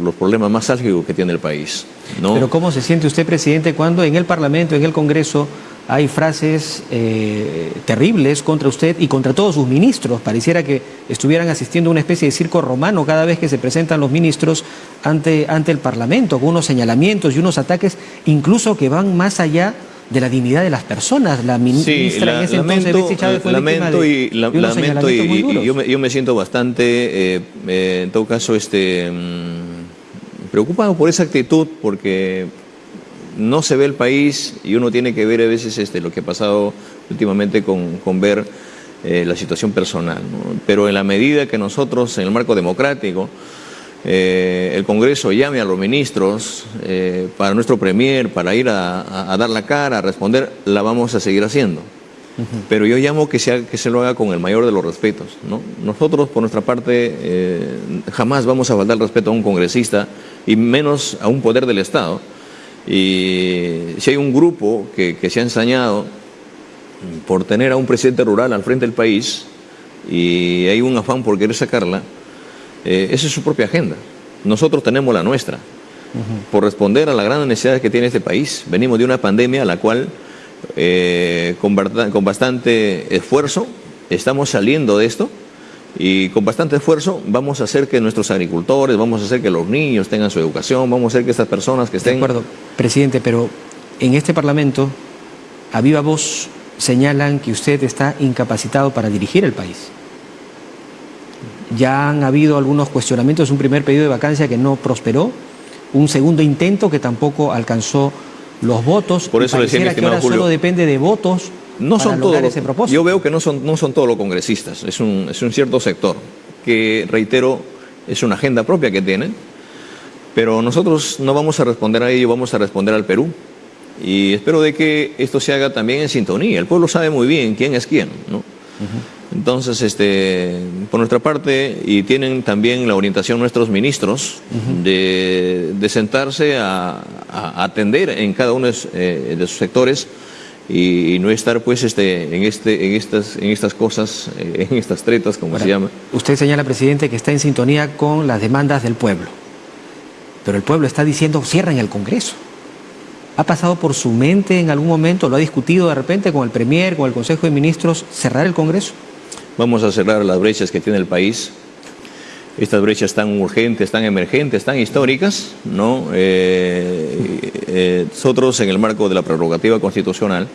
los problemas más álgidos que tiene el país. ¿no? Pero ¿cómo se siente usted, presidente, cuando en el Parlamento, en el Congreso, hay frases eh, terribles contra usted y contra todos sus ministros. Pareciera que estuvieran asistiendo a una especie de circo romano cada vez que se presentan los ministros ante, ante el Parlamento, con unos señalamientos y unos ataques incluso que van más allá de la dignidad de las personas. La ministra en ese lamento, entonces, Chávez, fue lamento de, y, la, de unos lamento y, yo, me, yo me siento bastante, eh, eh, en todo caso, este, mm, preocupado por esa actitud porque no se ve el país y uno tiene que ver a veces este, lo que ha pasado últimamente con, con ver eh, la situación personal. ¿no? Pero en la medida que nosotros, en el marco democrático, eh, el Congreso llame a los ministros eh, para nuestro Premier, para ir a, a- a dar la cara, a responder, la vamos a seguir haciendo. Pero yo llamo que se, que se lo haga con el mayor de los respetos. ¿no? Nosotros, por nuestra parte, jamás vamos a faltar el respeto a un congresista y menos a un poder del Estado. Y si hay un grupo que, que se ha ensañado por tener a un presidente rural al frente del país y hay un afán por querer sacarla, eh, esa es su propia agenda. Nosotros tenemos la nuestra por responder a las grandes necesidades que tiene este país. Venimos de una pandemia a la cual, eh, con bastante esfuerzo, estamos saliendo de esto y con bastante esfuerzo vamos a hacer que nuestros agricultores, vamos a hacer que los niños tengan su educación, vamos a hacer que estas personas que estén... De acuerdo, presidente, pero en este Parlamento, a viva voz, señalan que usted está incapacitado para dirigir el país. Ya han habido algunos cuestionamientos, un primer pedido de vacancia que no prosperó, un segundo intento que tampoco alcanzó los votos. Por eso le decía, que ahora Julio, solo depende de votos No para son lograr todos. ese propósito. Yo veo que no son, no son todos los congresistas, es un, es un cierto sector que, reitero, es una agenda propia que tienen, pero nosotros no vamos a responder a ello, vamos a responder al Perú. Y espero de que esto se haga también en sintonía. El pueblo sabe muy bien quién es quién, ¿no? Entonces, este, por nuestra parte, y tienen también la orientación nuestros ministros de, de sentarse a, a atender en cada uno de, eh, de sus sectores y, y no estar pues este, en, este, en, estas, en estas cosas, eh, en estas tretas, como Ahora, se llama. Usted señala, presidente, que está en sintonía con las demandas del pueblo. Pero el pueblo está diciendo cierren el Congreso. ¿Ha pasado por su mente en algún momento, lo ha discutido de repente con el Premier, con el Consejo de Ministros, cerrar el Congreso? Vamos a cerrar las brechas que tiene el país. Estas brechas tan urgentes, tan emergentes, tan históricas, ¿no? Eh, eh, nosotros, en el marco de la prerrogativa constitucional,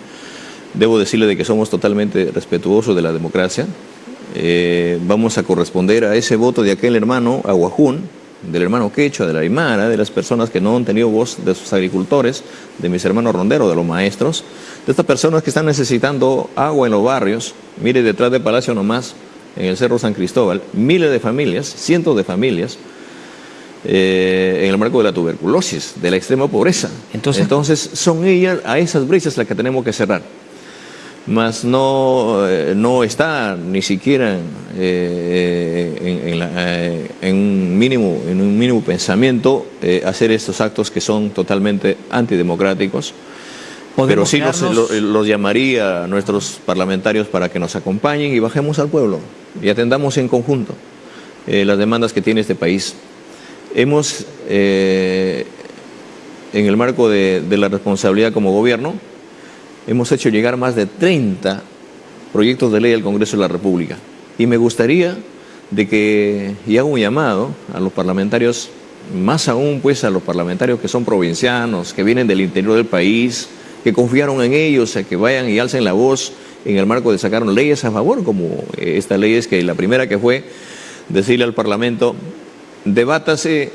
debo decirle de que somos totalmente respetuosos de la democracia. Eh, vamos a corresponder a ese voto de aquel hermano Aguajún, del hermano Quechua, de la Aymara, de las personas que no han tenido voz, de sus agricultores, de mis hermanos ronderos, de los maestros, de estas personas que están necesitando agua en los barrios. Mire, detrás del Palacio nomás, en el Cerro San Cristóbal, miles de familias, cientos de familias, eh, en el marco de la tuberculosis, de la extrema pobreza. Entonces- Entonces son ellas, a esas brechas las que tenemos que cerrar. Mas no, eh, no está ni siquiera eh, en, en la- en un mínimo, en un mínimo pensamiento hacer estos actos que son totalmente antidemocráticos. Pero sí los, llamaría a nuestros parlamentarios para que nos acompañen y bajemos al pueblo y atendamos en conjunto eh, las demandas que tiene este país. Hemos, eh, en el marco de, de la responsabilidad como gobierno, hemos hecho llegar más de 30 proyectos de ley al Congreso de la República. Y me gustaría de que, y hago un llamado a los parlamentarios, más aún pues a los parlamentarios que son provincianos, que vienen del interior del país, que confiaron en ellos, a que vayan y alcen la voz en el marco de sacar leyes a favor, como eh, esta ley es que la primera que fue decirle al Parlamento, debátase, eh,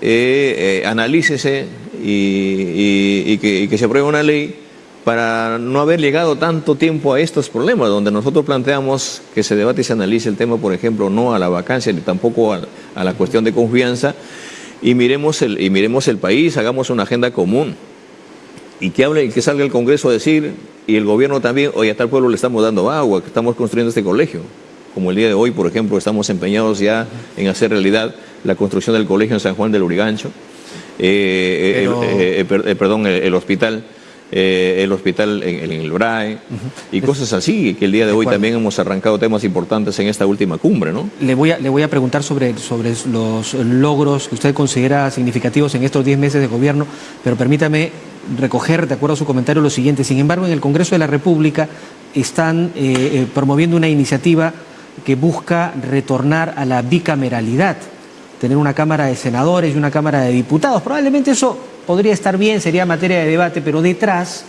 eh, analícese y, que se apruebe una ley para no haber llegado tanto tiempo a estos problemas, donde nosotros planteamos que se debate y se analice el tema, por ejemplo, no a la vacancia ni tampoco a, a la cuestión de confianza, y miremos, el, y miremos el país, hagamos una agenda común y que hable y que salga el Congreso a decir y el gobierno también, oye, a tal pueblo le estamos dando agua, que estamos construyendo este colegio. Como el día de hoy, por ejemplo, estamos empeñados ya en hacer realidad la construcción del colegio en San Juan del Urigancho, eh, Pero- eh, eh, per- perdón, el, el hospital. eh, el hospital en, en el BRAE y cosas así, que el día de, hoy también hemos arrancado temas importantes en esta última cumbre, ¿no? Le voy, a, le voy a preguntar sobre, sobre los logros que usted considera significativos en estos 10 meses de gobierno, pero permítame recoger, de acuerdo a su comentario, lo siguiente. Sin embargo, en el Congreso de la República están eh, eh, promoviendo una iniciativa que busca retornar a la bicameralidad, tener una Cámara de Senadores y una Cámara de Diputados. Probablemente eso podría estar bien, sería materia de debate, pero detrás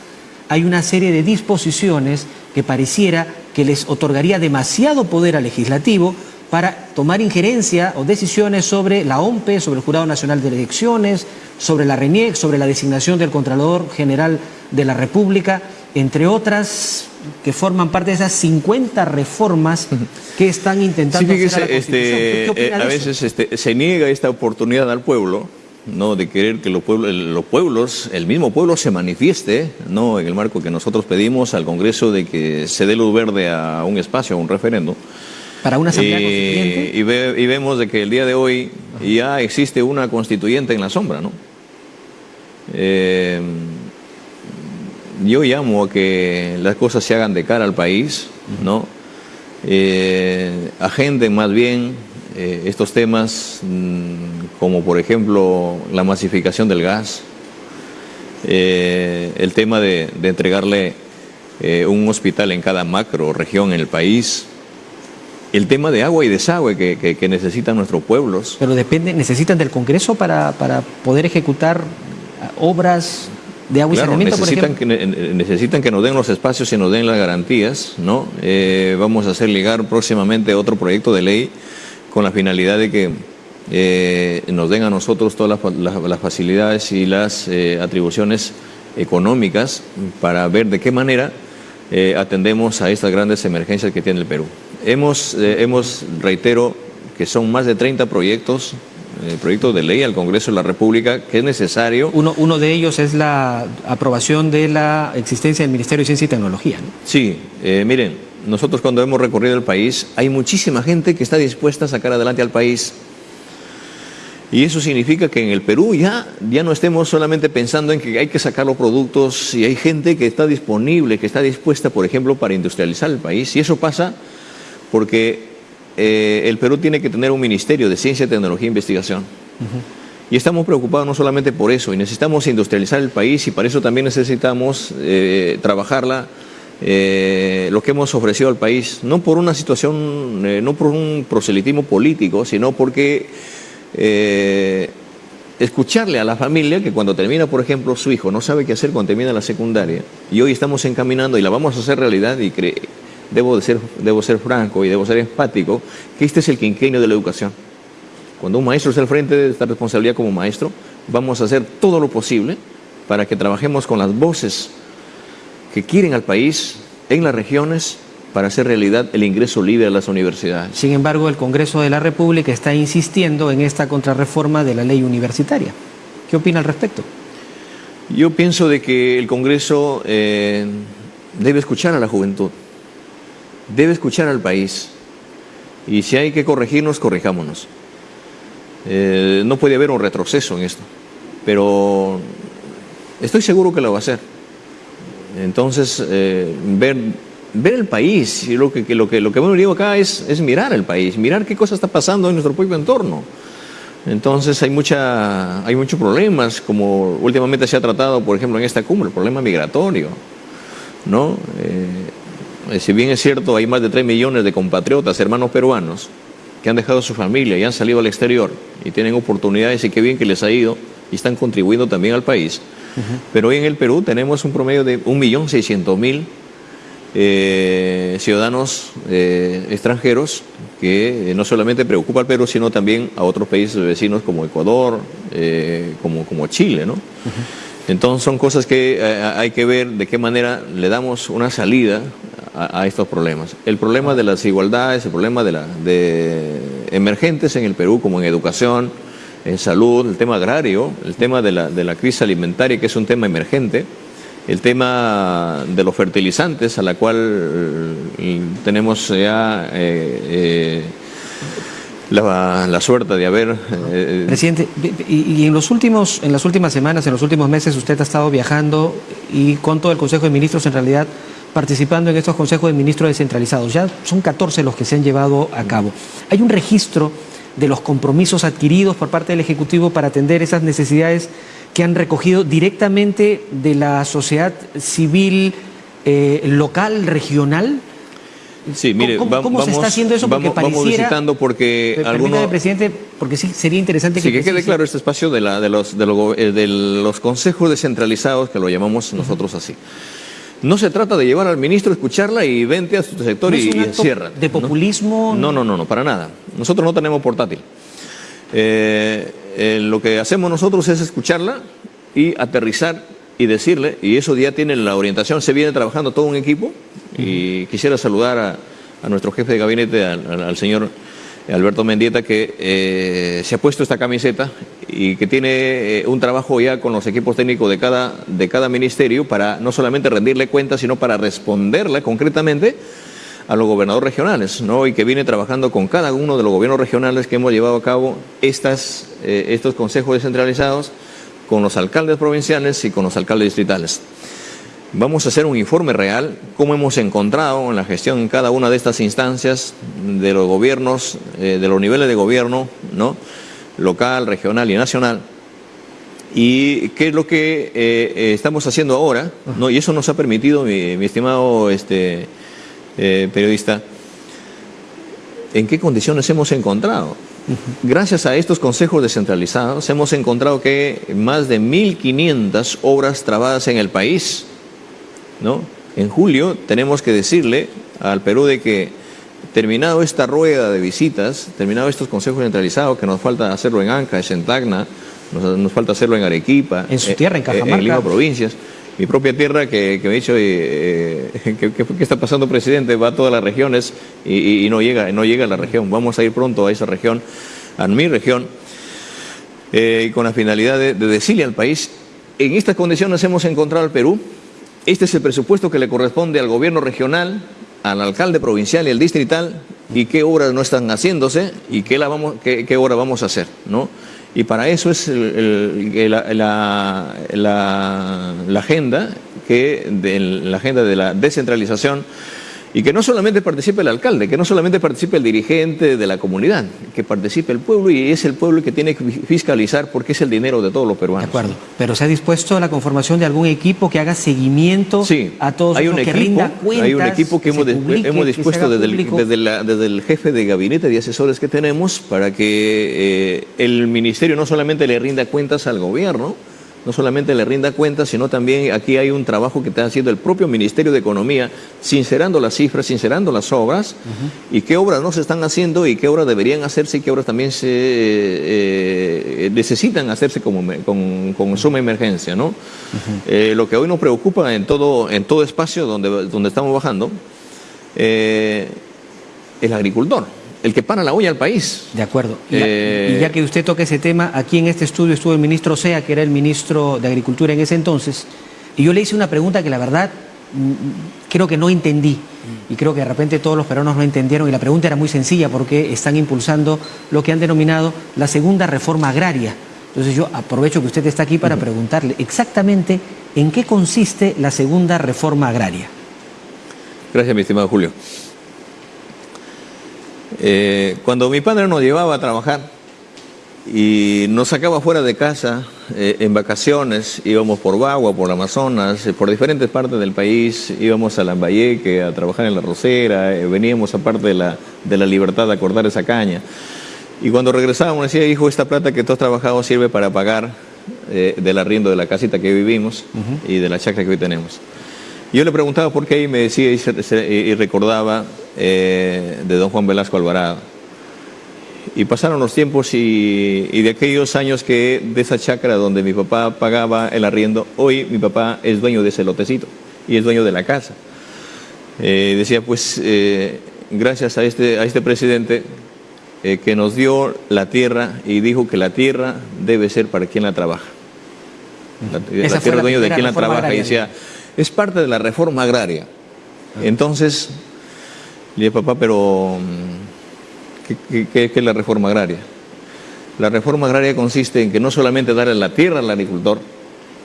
hay una serie de disposiciones que pareciera que les otorgaría demasiado poder al legislativo para tomar injerencia o decisiones sobre la OMPE, sobre el Jurado Nacional de Elecciones, sobre la RENIEC, sobre la designación del Contralor General de la República, entre otras que forman parte de esas 50 reformas que están intentando sí, hacer a la este, Constitución. eh, a veces este, se niega esta oportunidad al pueblo, ¿no? de querer que los pueblos, los pueblos, el mismo pueblo se manifieste, ¿no? en el marco que nosotros pedimos al Congreso de que se dé luz verde a un espacio, a un referendo. Para una asamblea y, constituyente. y, ve- y vemos de que el día de hoy ya existe una constituyente en la sombra, ¿no? Eh, yo llamo a que las cosas se hagan de cara al país, ¿no? Eh, agenden más bien eh, estos temas mm, como por ejemplo la masificación del gas, eh, el tema de, de entregarle eh, un hospital en cada macro región en el país, el tema de agua y desagüe que, que- que necesitan nuestros pueblos. Pero depende, necesitan del Congreso para, para poder ejecutar obras de agua y Claro, saneamiento, por necesitan ejemplo. que, ne- necesitan que nos den los espacios y nos den las garantías, ¿no? Eh, vamos a hacer ligar próximamente otro proyecto de ley con la finalidad de que eh, nos den a nosotros todas las, las- las facilidades y las eh, atribuciones económicas para ver de qué manera atendemos a estas grandes emergencias que tiene el Perú. Hemos, eh, hemos, reitero, que son más de 30 proyectos, eh, proyectos de ley al Congreso de la República que es necesario Uno, uno de ellos es la aprobación de la existencia del Ministerio de Ciencia y Tecnología. ¿no? Sí, eh, miren, nosotros cuando hemos recorrido el país, hay muchísima gente que está dispuesta a sacar adelante al país. Y eso significa que en el Perú ya, ya no estemos solamente pensando en que hay que sacar los productos y hay gente que está disponible, que está dispuesta, por ejemplo, para industrializar el país. Y eso pasa porque eh, el Perú tiene que tener un ministerio de ciencia, tecnología e investigación. Y estamos preocupados no solamente por eso, y necesitamos industrializar el país y para eso también necesitamos eh, trabajarla, eh, lo que hemos ofrecido al país, no por una situación, eh, no por un proselitismo político, sino porque escucharle a la familia que cuando termina, por ejemplo, su hijo no sabe qué hacer cuando termina la secundaria, y hoy estamos encaminando y la vamos a hacer realidad y cre- debo, de ser, debo ser franco y debo ser empático, que este es el quinquenio de la educación. Cuando un maestro está al frente de esta responsabilidad como maestro, vamos a hacer todo lo posible para que trabajemos con las voces que quieren al país en las regiones para hacer realidad el ingreso libre a las universidades. Sin embargo, el Congreso de la República está insistiendo en esta contrarreforma de la ley universitaria. ¿Qué opina al respecto? Yo pienso de que el Congreso eh, debe escuchar a la juventud, debe escuchar al país y si hay que corregirnos, corrijámonos. Eh, no puede haber un retroceso en esto, pero estoy seguro que lo va a hacer. Entonces, eh, ver, ver el país, lo que, lo que, lo que digo acá es, es mirar el país, mirar qué cosa está pasando en nuestro propio entorno. Entonces hay, mucha, hay muchos problemas, como últimamente se ha tratado, por ejemplo, en esta cumbre, el problema migratorio. ¿no? Eh, si bien es cierto, hay más de 3 millones de compatriotas, hermanos peruanos, que han dejado su familia y han salido al exterior y tienen oportunidades y qué bien que les ha ido y están contribuyendo también al país. Pero hoy en el Perú tenemos un promedio de 1.600.000 eh, ciudadanos eh, extranjeros que eh, no solamente preocupa al Perú, sino también a otros países vecinos como Ecuador, eh, como, como Chile. ¿no? Entonces son cosas que eh, hay que ver de qué manera le damos una salida a, estos problemas. El problema de las desigualdades, el problema de, la, de emergentes en el Perú, como en educación, en salud, el tema agrario, el tema de la, de la crisis alimentaria, que es un tema emergente, el tema de los fertilizantes, a la cual eh, tenemos ya eh, eh, la, suerte de haber... Presidente, y, y en, los últimos, en las últimas semanas, en los últimos meses, usted ha estado viajando y con todo el Consejo de Ministros, en realidad, participando en estos consejos de ministros descentralizados. Ya son 14 los que se han llevado a cabo. Hay un registro de los compromisos adquiridos por parte del Ejecutivo para atender esas necesidades que han recogido directamente de la sociedad civil eh, local, regional. Sí, mire, ¿Cómo, se está haciendo eso? Porque vamos, vamos visitando porque algunos... Presidente, porque sí, sería interesante Sí, que... que quede claro este espacio de, la, de, los, de, lo- eh, de los consejos descentralizados, que lo llamamos nosotros así. No se trata de llevar al ministro, escucharla y vente a su sector ¿No y, y encierra. de populismo? No, no, no, no, para nada. Nosotros no tenemos portátil. Eh, eh, lo que hacemos nosotros es escucharla y aterrizar y decirle, y eso ya tiene la orientación, se viene trabajando todo un equipo, y quisiera saludar a, a nuestro jefe de gabinete, al, al- al señor Alberto Mendieta, que eh, se ha puesto esta camiseta y que tiene eh, un trabajo ya con los equipos técnicos de cada, de cada ministerio para no solamente rendirle cuentas, sino para responderle concretamente a los gobernadores regionales, ¿no? Y que viene trabajando con cada uno de los gobiernos regionales que hemos llevado a cabo estas, eh, estos consejos descentralizados con los alcaldes provinciales y con los alcaldes distritales. Vamos a hacer un informe real, cómo hemos encontrado en la gestión en cada una de estas instancias de los gobiernos, eh, de los niveles de gobierno, ¿no? local, regional y nacional, y qué es lo que eh, eh, estamos haciendo ahora, ¿no? y eso nos ha permitido, mi, mi estimado este, eh, periodista, en qué condiciones hemos encontrado. Gracias a estos consejos descentralizados hemos encontrado que más de 1.500 obras trabadas en el país. ¿No? En julio tenemos que decirle al Perú de que terminado esta rueda de visitas, terminado estos consejos centralizados, que nos falta hacerlo en Anca, en Tacna, nos, nos falta hacerlo en Arequipa, En su eh, tierra, en eh, Cajamarca. en Lima provincias, mi propia tierra que, que me ha dicho eh, eh, ¿qué, está pasando presidente, va a todas las regiones y, no llega, no llega a la región, vamos a ir pronto a esa región, a mi región, eh, con la finalidad de, de decirle al país, en estas condiciones hemos encontrado al Perú, este es el presupuesto que le corresponde al gobierno regional, al alcalde provincial y al distrital, y qué obras no están haciéndose y qué, la vamos, obra vamos a hacer, ¿no? Y para eso es la, agenda, que la agenda de la descentralización, y que no solamente participe el alcalde, que no solamente participe el dirigente de la comunidad, que participe el pueblo y es el pueblo que tiene que fiscalizar porque es el dinero de todos los peruanos. De acuerdo. Pero se ha dispuesto a la conformación de algún equipo que haga seguimiento a todos hay los un que equipo, rinda cuentas. hay un equipo que, hemos, publique, que dispuesto desde el, público. desde, la- desde el jefe de gabinete de asesores que tenemos para que eh, el ministerio no solamente le rinda cuentas al gobierno, no solamente le rinda cuentas, sino también aquí hay un trabajo que está haciendo el propio Ministerio de Economía, sincerando las cifras, sincerando las obras, y qué obras no se están haciendo y qué obras deberían hacerse y qué obras también se eh, necesitan hacerse como con, con suma emergencia, ¿no? Eh, lo que hoy nos preocupa en todo, en todo espacio donde, donde estamos bajando, eh, el agricultor, el que para la olla al país. De acuerdo. Y, ya- Eh, y ya que usted toca ese tema, aquí en este estudio estuvo el ministro Sea, que era el ministro de Agricultura en ese entonces, y yo le hice una pregunta que la verdad mm, creo que no entendí. Y creo que de repente todos los peruanos no entendieron. Y la pregunta era muy sencilla porque están impulsando lo que han denominado la segunda reforma agraria. Entonces yo aprovecho que usted está aquí para preguntarle exactamente en qué consiste la segunda reforma agraria. Gracias, mi estimado Julio. Eh, cuando mi padre nos llevaba a trabajar y nos sacaba fuera de casa eh, en vacaciones, íbamos por Bagua, por Amazonas, eh, por diferentes partes del país, íbamos a Lambayeque a trabajar en la rosera, eh, veníamos aparte de la, de la libertad a cortar esa caña. Y cuando regresábamos decía, hijo, esta plata que tú has trabajado sirve para pagar eh, del arriendo de la casita que vivimos y de la chacra que hoy tenemos. Yo le preguntaba por qué y me decía y, se- y recordaba eh, de don Juan Velasco Alvarado. Y pasaron los tiempos y, y de aquellos años que de esa chacra donde mi papá pagaba el arriendo, hoy mi papá es dueño de ese lotecito y es dueño de la casa. Eh, decía, pues eh, gracias a este, a este presidente eh, que nos dio la tierra y dijo que la tierra debe ser para quien la trabaja. La, tierra es dueño de quien la trabaja. Y decía, es parte de la reforma agraria. Entonces, le dije, papá, pero mm, ¿qué, qué- qué- qué es la reforma agraria? La reforma agraria consiste en que no solamente darle la tierra al agricultor,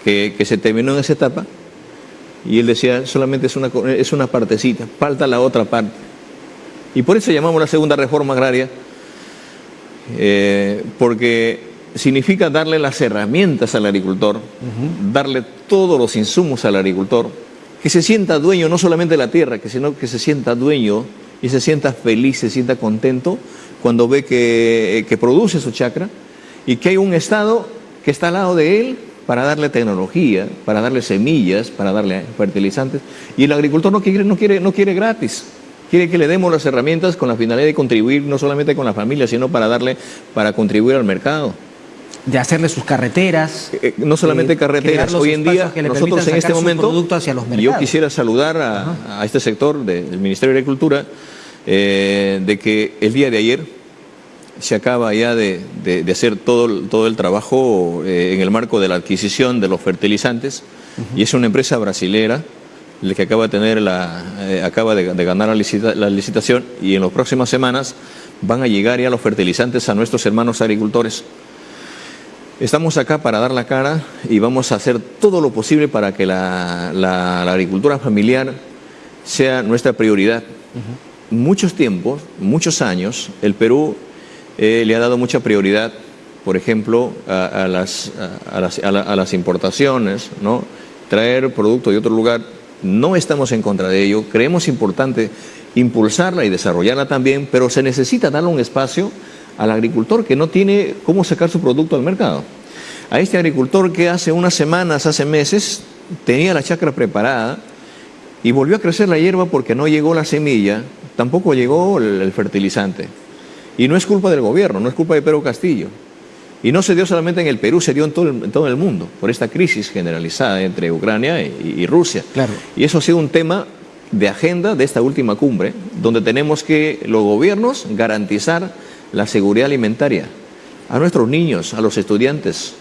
que, que se terminó en esa etapa, y él decía, solamente es una, es una partecita, falta la otra parte. Y por eso llamamos la segunda reforma agraria, eh, porque significa darle las herramientas al agricultor, darle todos los insumos al agricultor, que se sienta dueño no solamente de la tierra, que sino que se sienta dueño y se sienta feliz, se sienta contento cuando ve que, que produce su chacra y que hay un Estado que está al lado de él para darle tecnología, para darle semillas, para darle fertilizantes. Y el agricultor no quiere, no quiere, no quiere gratis. Quiere que le demos las herramientas con la finalidad de contribuir no solamente con la familia, sino para darle, para contribuir al mercado. De hacerle sus carreteras. Eh, no solamente eh, carreteras. Hoy en día, que le nosotros en este momento, producto hacia los yo quisiera saludar a, a este sector de- del Ministerio de Agricultura eh, de que el día de ayer se acaba ya de, de- de hacer todo, el- todo el trabajo eh, en el marco de la adquisición de los fertilizantes y es una empresa brasilera la que acaba de tener la eh, acaba de, de ganar la, licita- la licitación y en las próximas semanas van a llegar ya los fertilizantes a nuestros hermanos agricultores. Estamos acá para dar la cara y vamos a hacer todo lo posible para que la, la- la agricultura familiar sea nuestra prioridad. Muchos tiempos, muchos años, el Perú eh, le ha dado mucha prioridad, por ejemplo, a, a las, a- a las- a la- a las importaciones, ¿no? traer producto de otro lugar. No estamos en contra de ello, creemos importante impulsarla y desarrollarla también, pero se necesita darle un espacio al agricultor que no tiene cómo sacar su producto al mercado. A este agricultor que hace unas semanas, hace meses, tenía la chacra preparada y volvió a crecer la hierba porque no llegó la semilla, tampoco llegó el, fertilizante. Y no es culpa del gobierno, no es culpa de Pedro Castillo. Y no se dio solamente en el Perú, se dio en todo el, en todo el mundo, por esta crisis generalizada entre Ucrania y, y Rusia. Claro. Y eso ha sido un tema de agenda de esta última cumbre, donde tenemos que los gobiernos garantizar la seguridad alimentaria a nuestros niños, a los estudiantes,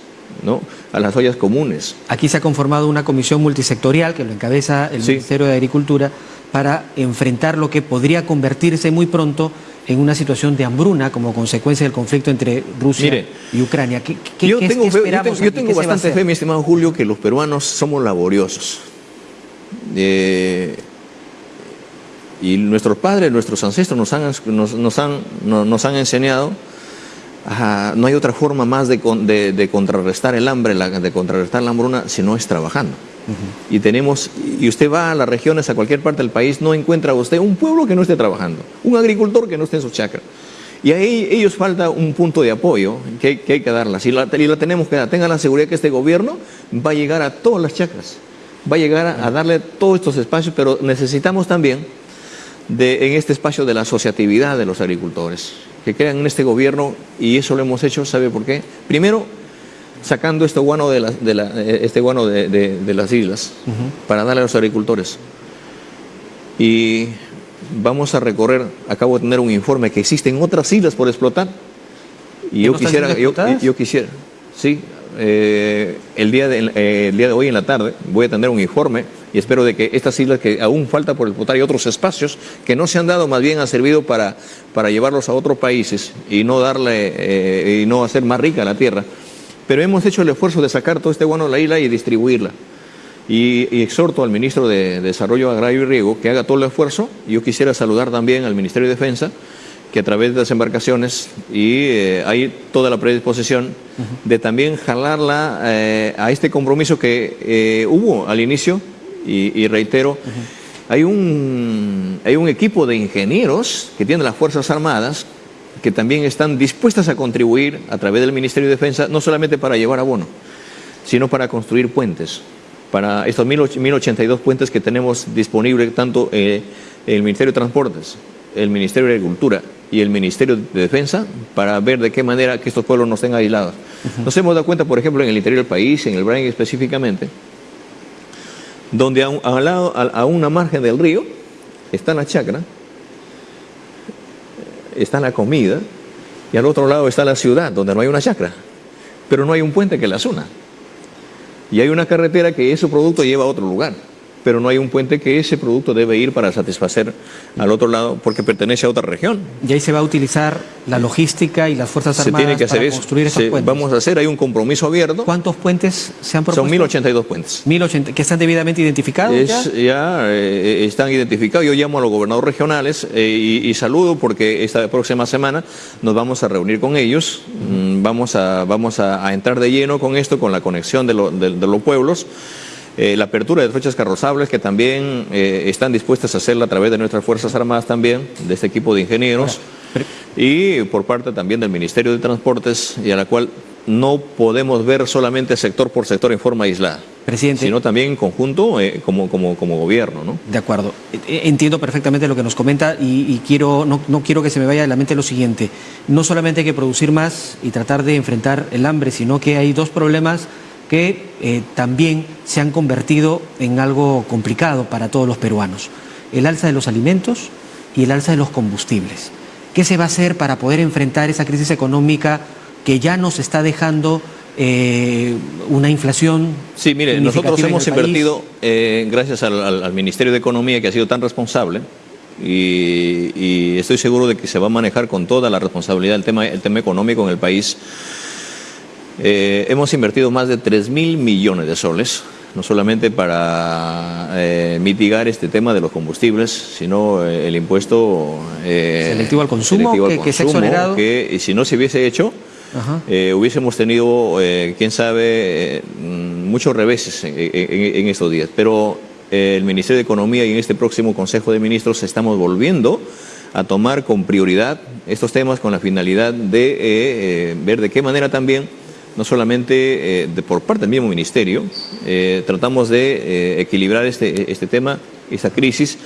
¿no? a las ollas comunes. Aquí se ha conformado una comisión multisectorial que lo encabeza el Ministerio de Agricultura para enfrentar lo que podría convertirse muy pronto en una situación de hambruna como consecuencia del conflicto entre Rusia Mire, y Ucrania. ¿Qué, qué- yo qué- tengo, fe- yo tengo- bastante fe, mi estimado Julio, que los peruanos somos laboriosos. Eh, y nuestros padres, nuestros ancestros nos han, nos, nos han, no- nos han enseñado, a- no hay otra forma más de, de- de contrarrestar el hambre, la- de contrarrestar la hambruna, si no es trabajando. Y tenemos, y usted va a las regiones, a cualquier parte del país, no encuentra usted un pueblo que no esté trabajando, un agricultor que no esté en su chacra. Y ahí ellos falta un punto de apoyo que hay que, hay que darlas. Y la, y la tenemos que dar. Tengan la seguridad que este gobierno va a llegar a todas las chacras. Va a llegar a, a darle todos estos espacios, pero necesitamos también de, en este espacio de la asociatividad de los agricultores, que crean en este gobierno y eso lo hemos hecho, ¿sabe por qué? Primero, sacando este guano de, la- de la- eh, este guano de, de- las islas para darle a los agricultores. Y vamos a recorrer, acabo de tener un informe que existen otras islas por explotar. Y ¿Que yo quisiera, yo, yo quisiera, sí, eh, el, día de, eh, el día de hoy en la tarde voy a tener un informe y espero de que estas islas que aún falta por explotar y otros espacios que no se han dado, más bien han servido para, para llevarlos a otros países y no darle, eh, y no hacer más rica la tierra. Pero hemos hecho el esfuerzo de sacar todo este guano de la isla y distribuirla. Y, y exhorto al ministro de Desarrollo Agrario y Riego que haga todo el esfuerzo. Yo quisiera saludar también al Ministerio de Defensa, que a través de las embarcaciones y eh, hay toda la predisposición de también jalarla eh, a este compromiso que eh, hubo al inicio, y, y reitero, hay, un, hay un equipo de ingenieros que tienen las Fuerzas Armadas que también están dispuestas a contribuir a través del Ministerio de Defensa, no solamente para llevar abono, sino para construir puentes, para estos 1008 1082 puentes que tenemos disponibles tanto eh, el Ministerio de Transportes, el Ministerio de Agricultura y el Ministerio de Defensa para ver de qué manera que estos pueblos no estén aislados. Nos hemos dado cuenta, por ejemplo, en el interior del país, en el Brain específicamente, donde a, lado, a, a una margen del río está la chacra, está la comida, y al otro lado está la ciudad, donde no hay una chacra, pero no hay un puente que las una. Y hay una carretera que ese producto lleva a otro lugar. Pero no hay un puente que ese producto debe ir para satisfacer al otro lado porque pertenece a otra región. Y ahí se va a utilizar la logística y las Fuerzas Se Armadas tiene que hacer para eso. construir esos Se- puentes. vamos a hacer, hay un compromiso abierto. ¿Cuántos puentes se han propuesto? Son 1082 puentes. 1080, que están debidamente identificados Es- ya. ya eh, están identificados. Yo llamo a los gobernadores regionales eh, y, y saludo porque esta próxima semana nos vamos a reunir con ellos. Mm, Vamos, a, vamos a, a entrar de lleno con esto, con la conexión de, lo- de- de los pueblos. Eh, la apertura de fechas carrozables que también eh, están dispuestas a hacerla a través de nuestras Fuerzas Armadas también, de este equipo de ingenieros y por parte también del Ministerio de Transportes y a la cual no podemos ver solamente sector por sector en forma aislada, Presidente. sino también en conjunto eh, como, como, como gobierno. ¿no? De acuerdo. Eh, Entiendo perfectamente lo que nos comenta y, y quiero, no, no quiero que se me vaya de la mente lo siguiente. No solamente hay que producir más y tratar de enfrentar el hambre, sino que hay dos problemas que eh, también se han convertido en algo complicado para todos los peruanos. El alza de los alimentos y el alza de los combustibles. ¿Qué se va a hacer para poder enfrentar esa crisis económica que ya nos está dejando eh, una inflación? Sí, mire, nosotros en hemos invertido, eh, gracias al, al- al Ministerio de Economía que ha sido tan responsable, y, y estoy seguro de que se va a manejar con toda la responsabilidad el tema, el tema económico en el país. Eh, hemos invertido más de 3 mil millones de soles, no solamente para eh, mitigar este tema de los combustibles, sino eh, el impuesto eh, Selectivo al consumo, selectivo al que- que se ha consumo, que, y si no se hubiese hecho, hubiésemos tenido, quién sabe, mm, muchos reveses en, en- en estos días. Pero el Ministerio de Economía y en este próximo Consejo de Ministros estamos volviendo a tomar con prioridad estos temas con la finalidad de eh, ver de qué manera también, no solamente eh, por parte del mismo Ministerio, eh, tratamos de eh, equilibrar este, este tema, esta crisis,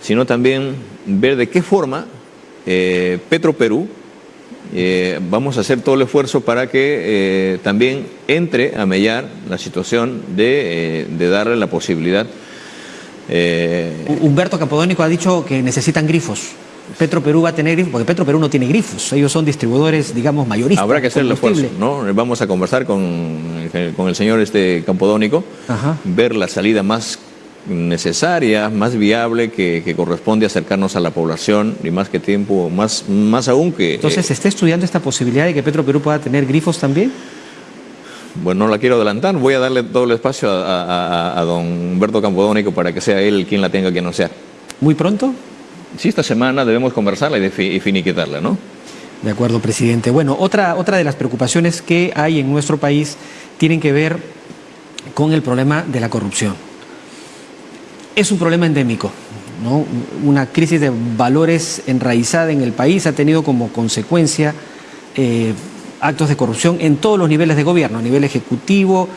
sino también ver de qué forma Petro Perú vamos a hacer todo el esfuerzo para que también entre a mellar la situación de, de darle la posibilidad. Humberto Capodónico ha dicho que necesitan grifos. Petro Perú va a tener grifos, porque Petro Perú no tiene grifos. Ellos son distribuidores, digamos, mayoristas. habrá que hacer el esfuerzo. ¿no? Vamos a conversar con, el- con el señor este Campodónico, Ajá. ver la salida más necesaria, más viable, que, que corresponde acercarnos a la población y más que tiempo, más, más aún que... Entonces, eh, ¿se está estudiando esta posibilidad de que Petro Perú pueda tener grifos también? Bueno, no la quiero adelantar, voy a darle todo el espacio a, a- a- a don Humberto Campodónico para que sea él quien la tenga que anunciar. ¿Muy pronto? Sí, esta semana debemos conversarla y, finiquitarla, ¿no? De acuerdo, presidente. Bueno, otra, otra de las preocupaciones que hay en nuestro país tienen que ver con el problema de la corrupción. Es un problema endémico, ¿no? Una crisis de valores enraizada en el país ha tenido como consecuencia eh, actos de corrupción en todos los niveles de gobierno, a nivel ejecutivo,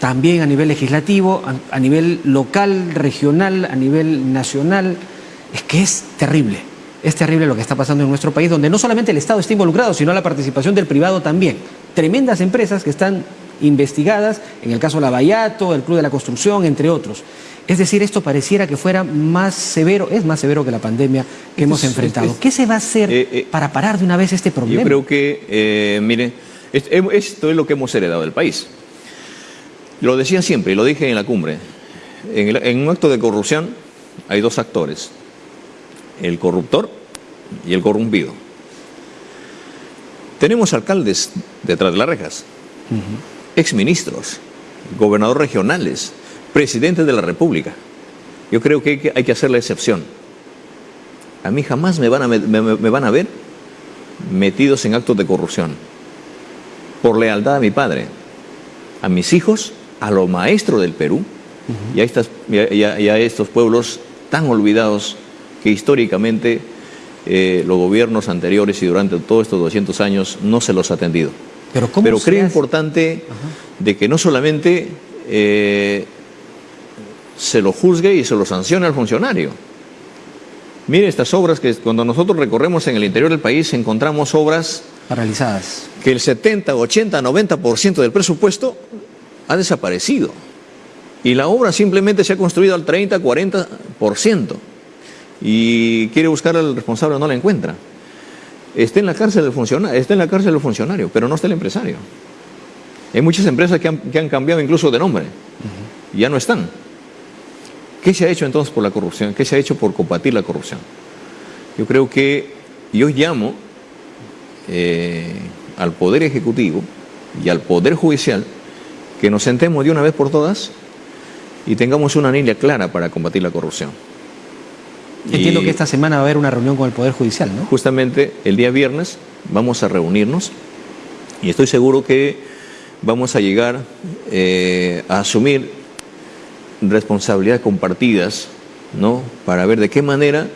también a nivel legislativo, a nivel local, regional, a nivel nacional. Es que es terrible. Es terrible lo que está pasando en nuestro país, donde no solamente el Estado está involucrado, sino la participación del privado también. Tremendas empresas que están investigadas, en el caso Lavallato, el Club de la Construcción, entre otros. Es decir, esto pareciera que fuera más severo, es más severo que la pandemia que hemos es- enfrentado. es- ¿Qué se va a hacer para parar de una vez este problema? Yo creo que, eh, mire, es- esto es lo que hemos heredado del país. Lo decía siempre y lo dije en la cumbre. En, el- en un acto de corrupción hay dos actores, el corruptor y el corrompido. Tenemos alcaldes detrás de las rejas, exministros, gobernadores regionales, presidentes de la República. Yo creo que hay que, hacer la excepción. A mí jamás me van a, me- me- me van a ver metidos en actos de corrupción. Por lealtad a mi padre, a mis hijos, a los maestros del Perú y, a estas, y a- y a- y a estos pueblos tan olvidados que históricamente eh, los gobiernos anteriores y durante todos estos 200 años no se los ha atendido. Pero, ¿cómo Pero se creo hace? importante de que no solamente eh, se lo juzgue y se lo sancione al funcionario. Mire estas obras que cuando nosotros recorremos en el interior del país encontramos obras Paralizadas. que el 70, 80, 90% del presupuesto ha desaparecido. Y la obra simplemente se ha construido al 30, 40%. Y quiere buscar al responsable, no la encuentra. Está en la cárcel el funcionario, está en la cárcel el funcionario, pero no está el empresario. Hay muchas empresas que han, que han cambiado incluso de nombre. y Ya no están. ¿Qué se ha hecho entonces por la corrupción? ¿Qué se ha hecho por combatir la corrupción? Yo creo que yo llamo eh, al Poder Ejecutivo y al Poder Judicial que nos sentemos de una vez por todas y tengamos una línea clara para combatir la corrupción. Entiendo que esta semana va a haber una reunión con el Poder Judicial, ¿no? Justamente el día viernes vamos a reunirnos y estoy seguro que vamos a llegar eh, a asumir responsabilidades compartidas, ¿no? Para ver de qué manera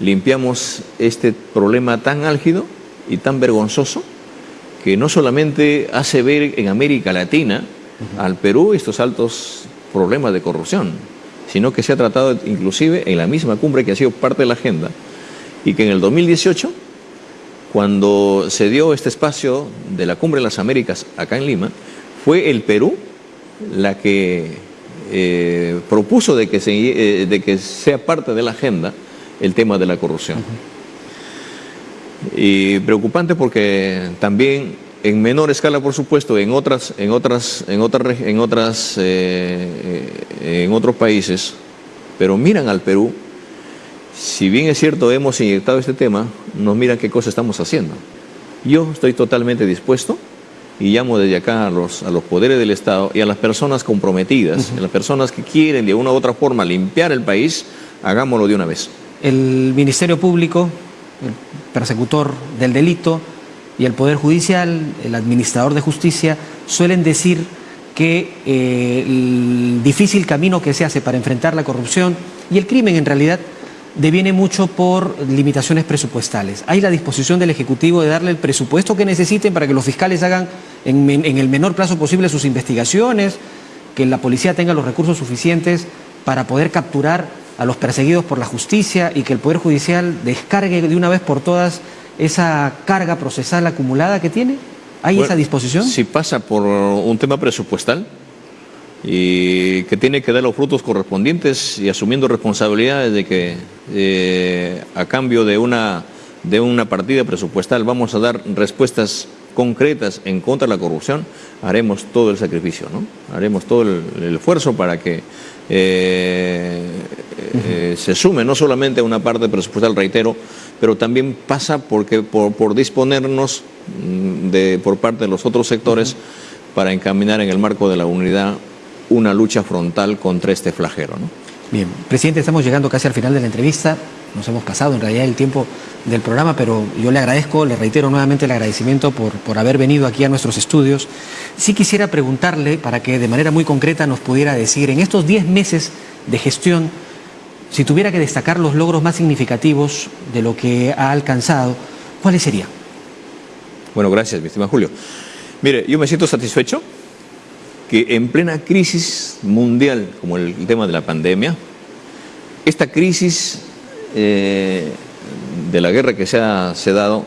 limpiamos este problema tan álgido y tan vergonzoso que no solamente hace ver en América Latina al Perú estos altos problemas de corrupción, sino que se ha tratado inclusive en la misma cumbre que ha sido parte de la agenda y que en el 2018, cuando se dio este espacio de la Cumbre de las Américas acá en Lima, fue el Perú la que eh, propuso de que, se, eh, de que sea parte de la agenda el tema de la corrupción. Y preocupante porque también en menor escala, por supuesto, en otras, en otras, en otras, en otras, eh, eh, en otros países, pero miran al Perú. Si bien es cierto hemos inyectado este tema, nos miran qué cosa estamos haciendo. Yo estoy totalmente dispuesto y llamo desde acá a los, a los poderes del Estado y a las personas comprometidas, a las personas que quieren de una u otra forma limpiar el país, hagámoslo de una vez. El Ministerio Público, el persecutor del delito, y el Poder Judicial, el administrador de justicia, suelen decir que eh, el difícil camino que se hace para enfrentar la corrupción y el crimen en realidad deviene mucho por limitaciones presupuestales. Hay la disposición del Ejecutivo de darle el presupuesto que necesiten para que los fiscales hagan en, el menor plazo posible sus investigaciones, que la policía tenga los recursos suficientes para poder capturar a los perseguidos por la justicia y que el Poder Judicial descargue de una vez por todas esa carga procesal acumulada que tiene. ¿Hay Bueno, esa disposición? Si pasa por un tema presupuestal y que tiene que dar los frutos correspondientes y asumiendo responsabilidades de que eh, a cambio de una, de una partida presupuestal vamos a dar respuestas concretas en contra de la corrupción, haremos todo el sacrificio, ¿no? Haremos todo el, el esfuerzo para que eh, eh, se sume no solamente una parte presupuestal, reitero, pero también pasa porque, por, por disponernos mm, de, por parte de los otros sectores para encaminar en el marco de la unidad una lucha frontal contra este flagelo. ¿no? Bien, presidente, estamos llegando casi al final de la entrevista. Nos hemos pasado en realidad el tiempo del programa, pero yo le agradezco, le reitero nuevamente el agradecimiento por, por haber venido aquí a nuestros estudios. Sí quisiera preguntarle, para que de manera muy concreta nos pudiera decir, en estos 10 meses de gestión, si tuviera que destacar los logros más significativos de lo que ha alcanzado, ¿cuáles serían? Bueno, gracias, mi estimado Julio. Mire, yo me siento satisfecho que en plena crisis mundial, como el, tema de la pandemia, esta crisis eh, de la guerra que se ha, dado,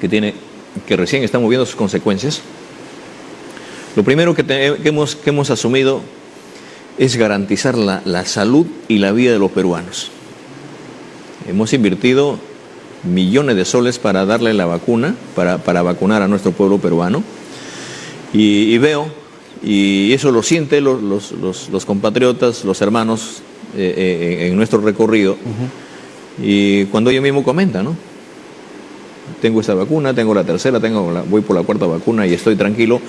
que, tiene, que recién estamos viendo sus consecuencias, lo primero que hemos, que hemos asumido es garantizar la, la salud y la vida de los peruanos. Hemos invertido millones de soles para darle la vacuna, para, para vacunar a nuestro pueblo peruano. Y, y veo, y eso lo sienten los, los- los- los compatriotas, los hermanos eh, eh, en nuestro recorrido. Y cuando ellos mismos comentan, ¿no? Tengo esta vacuna, tengo la tercera, tengo la- voy por la cuarta vacuna y estoy tranquilo.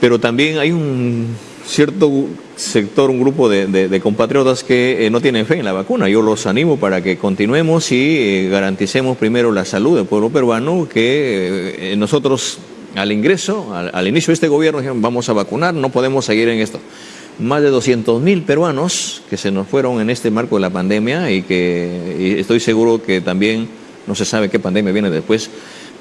Pero también hay un cierto sector, un grupo de, compatriotas que eh, no tienen fe en la vacuna. Yo los animo para que continuemos y eh, garanticemos primero la salud del pueblo peruano, que eh, nosotros al ingreso, al, inicio de este gobierno, dijeron, vamos a vacunar, no podemos seguir en esto. Más de 200 mil peruanos que se nos fueron en este marco de la pandemia y que estoy seguro que también no se sabe qué pandemia viene después,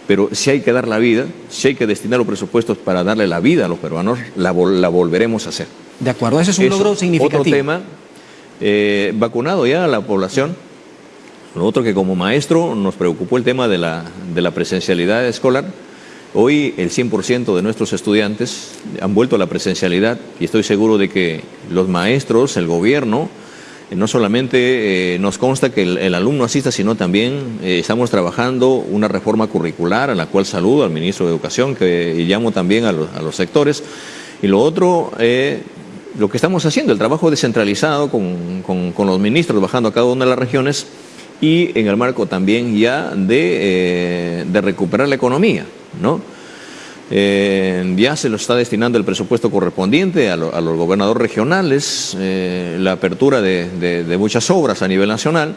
pero si hay que dar la vida, si hay que destinar los presupuestos para darle la vida a los peruanos, la, vol- la volveremos a hacer. De acuerdo, ese es un Eso. logro significativo. Otro tema, eh, vacunado ya a la población. Lo otro que como maestro nos preocupó el tema de la, de la presencialidad escolar. Hoy el 100% de nuestros estudiantes han vuelto a la presencialidad y estoy seguro de que los maestros, el gobierno, no solamente eh, nos consta que el, alumno asista, sino también eh, estamos trabajando una reforma curricular a la cual saludo al ministro de Educación que, y llamo también a los, sectores. Y lo otro, eh, lo que estamos haciendo, el trabajo descentralizado con, con- los ministros bajando a cada una de las regiones y en el marco también ya de, eh, de recuperar la economía, ¿no? Eh, ya se lo está destinando el presupuesto correspondiente a, lo- a los gobernadores regionales, eh, la apertura de, de- de muchas obras a nivel nacional,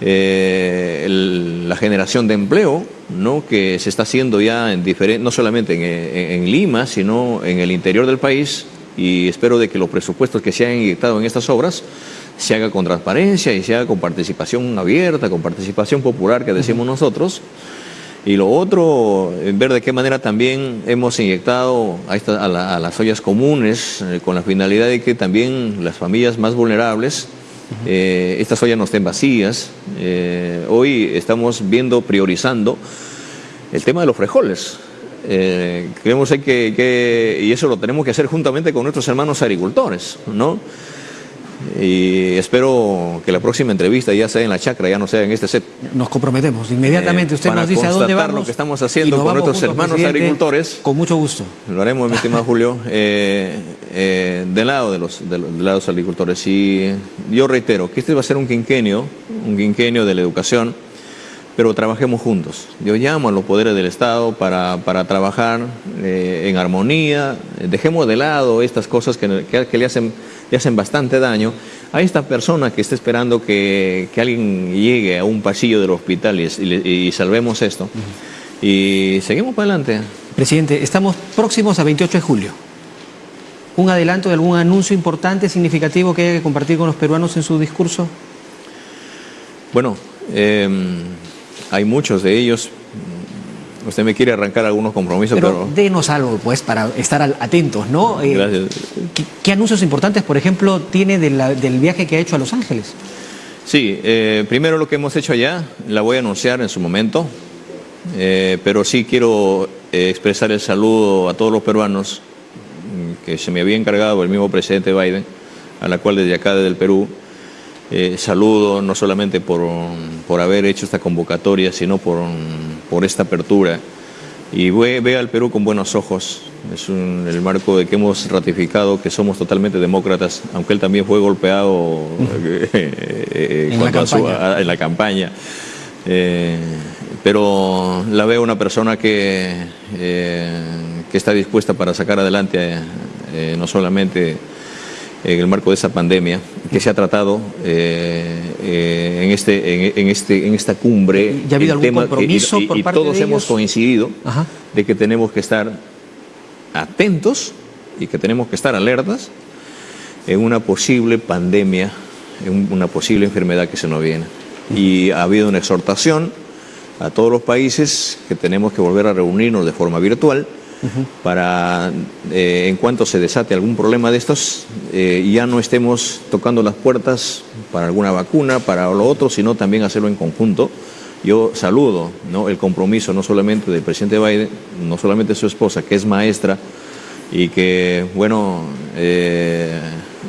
eh, el- la generación de empleo, ¿no? que se está haciendo ya en no solamente en, en- en Lima, sino en el interior del país, y espero de que los presupuestos que se han inyectado en estas obras se haga con transparencia y se haga con participación abierta, con participación popular que decimos nosotros. Y lo otro, ver de qué manera también hemos inyectado a, esta- a la- a las ollas comunes eh, con la finalidad de que también las familias más vulnerables, eh, estas ollas no estén vacías. Eh, hoy estamos viendo, priorizando el tema de los frijoles. Creemos que- y eso lo tenemos que hacer juntamente con nuestros hermanos agricultores, ¿no? Y espero que la próxima entrevista ya sea en la chacra, ya no sea en este set. Nos comprometemos inmediatamente. Eh, Usted nos dice a dónde vamos. lo que estamos haciendo con nuestros hermanos agricultores. Con mucho gusto. Lo haremos, mi estimado Julio, eh, eh, del lado de los, de lado de los agricultores. Y yo reitero que este va a ser un quinquenio, un quinquenio de la educación, pero trabajemos juntos. Yo llamo a los poderes del Estado para, para trabajar eh, en armonía, dejemos de lado estas cosas que, que- que le, hacen, le hacen bastante daño a esta persona que está esperando que, que alguien llegue a un pasillo del hospital y, y le- y salvemos esto. Y seguimos para adelante. Presidente, estamos próximos a 28 de julio. ¿Un adelanto de algún anuncio importante, significativo que haya que compartir con los peruanos en su discurso? Bueno, eh, hay muchos de ellos. Usted me quiere arrancar algunos compromisos, Pero, pero... denos algo, pues, para estar atentos, ¿no? Eh, Gracias. ¿qué, qué anuncios importantes, por ejemplo, tiene de la- del viaje que ha hecho a Los Ángeles? Sí, eh, primero lo que hemos hecho allá, la voy a anunciar en su momento, eh, pero sí quiero eh, expresar el saludo a todos los peruanos mm, que se me había encargado el mismo presidente Biden, a la cual desde acá, desde el Perú, eh, saludo no solamente por, por haber hecho esta convocatoria, sino por, por esta apertura. Y ve, ve al Perú con buenos ojos. Es un- el marco de que hemos ratificado que somos totalmente demócratas, aunque él también fue golpeado eh, eh, En cuanto la a su- campaña. a- en la campaña. Eh, pero la veo una persona que, eh, que está dispuesta para sacar adelante eh, no solamente en el marco de esa pandemia que se ha tratado eh, eh, en, este, en, en este, en esta cumbre. ¿Ya ha habido algún tema compromiso y, y- por y parte todos de hemos ellos? coincidido Ajá. de que tenemos que estar atentos y que tenemos que estar alertas en una posible pandemia, en un- una posible enfermedad que se nos viene. Y ha habido una exhortación a todos los países que tenemos que volver a reunirnos de forma virtual para, eh, en cuanto se desate algún problema de estos, eh, ya no estemos tocando las puertas para alguna vacuna, para lo otro, sino también hacerlo en conjunto. Yo saludo ¿no? el compromiso no solamente del presidente Biden, no solamente de su esposa, que es maestra y que, bueno, eh,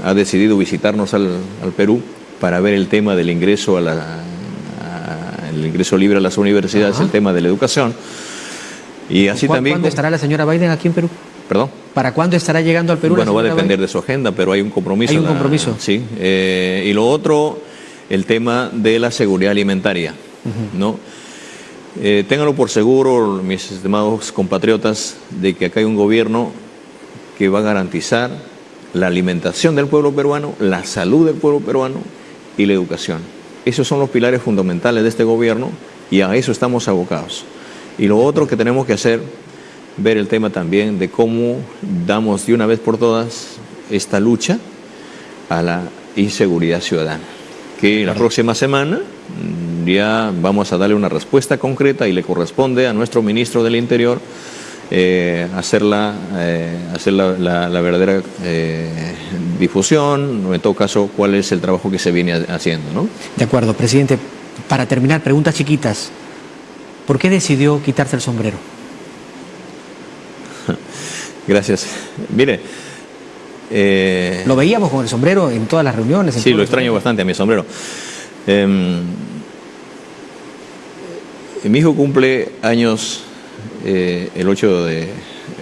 ha decidido visitarnos al, al Perú para ver el tema del ingreso a la, a- el ingreso libre a las universidades, el tema de la educación. Y así ¿Cuá- también... ¿Cuándo estará la señora Biden aquí en Perú? Perdón. ¿Para cuándo estará llegando al Perú? la Bueno, va a depender Biden? de su agenda, pero hay un compromiso. Hay un la- compromiso. Sí. Eh, y lo otro, el tema de la seguridad alimentaria. ¿no? Eh, ténganlo por seguro, mis estimados compatriotas, de que acá hay un gobierno que va a garantizar la alimentación del pueblo peruano, la salud del pueblo peruano y la educación. Esos son los pilares fundamentales de este gobierno y a eso estamos abocados. Y lo otro que tenemos que hacer, ver el tema también de cómo damos de una vez por todas esta lucha a la inseguridad ciudadana. Que la próxima semana mm, ya vamos a darle una respuesta concreta y le corresponde a nuestro ministro del Interior eh, hacer, la, eh, hacer la, la- la verdadera eh, difusión, en todo caso, cuál es el trabajo que se viene ha- haciendo. ¿no? De acuerdo, presidente. Para terminar, preguntas chiquitas. ¿Por qué decidió quitarse el sombrero? Gracias. Mire, eh, Lo veíamos con el sombrero en todas las reuniones. Sí, lo extraño bastante a mi sombrero. Em, mi hijo cumple años eh, el 8 de,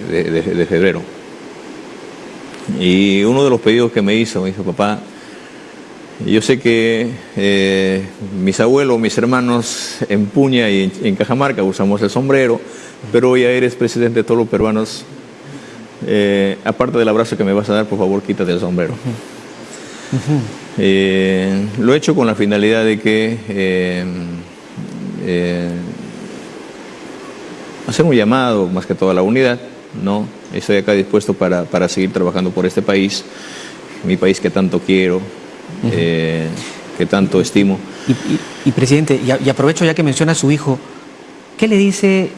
de- de- de febrero. Y uno de los pedidos que me hizo, me dijo, papá, yo sé que eh, mis abuelos, mis hermanos en Puña y en, en, Cajamarca usamos el sombrero, pero ya eres presidente de todos los peruanos. Eh, aparte del abrazo que me vas a dar, por favor, quítate el sombrero. Eh, lo he hecho con la finalidad de que hacer un llamado, más que todo a la unidad, ¿no? Estoy acá dispuesto para, para seguir trabajando por este país, mi país que tanto quiero, eh, que tanto estimo. Y, presidente, y, aprovecho ya que menciona a su hijo, ¿qué le dice,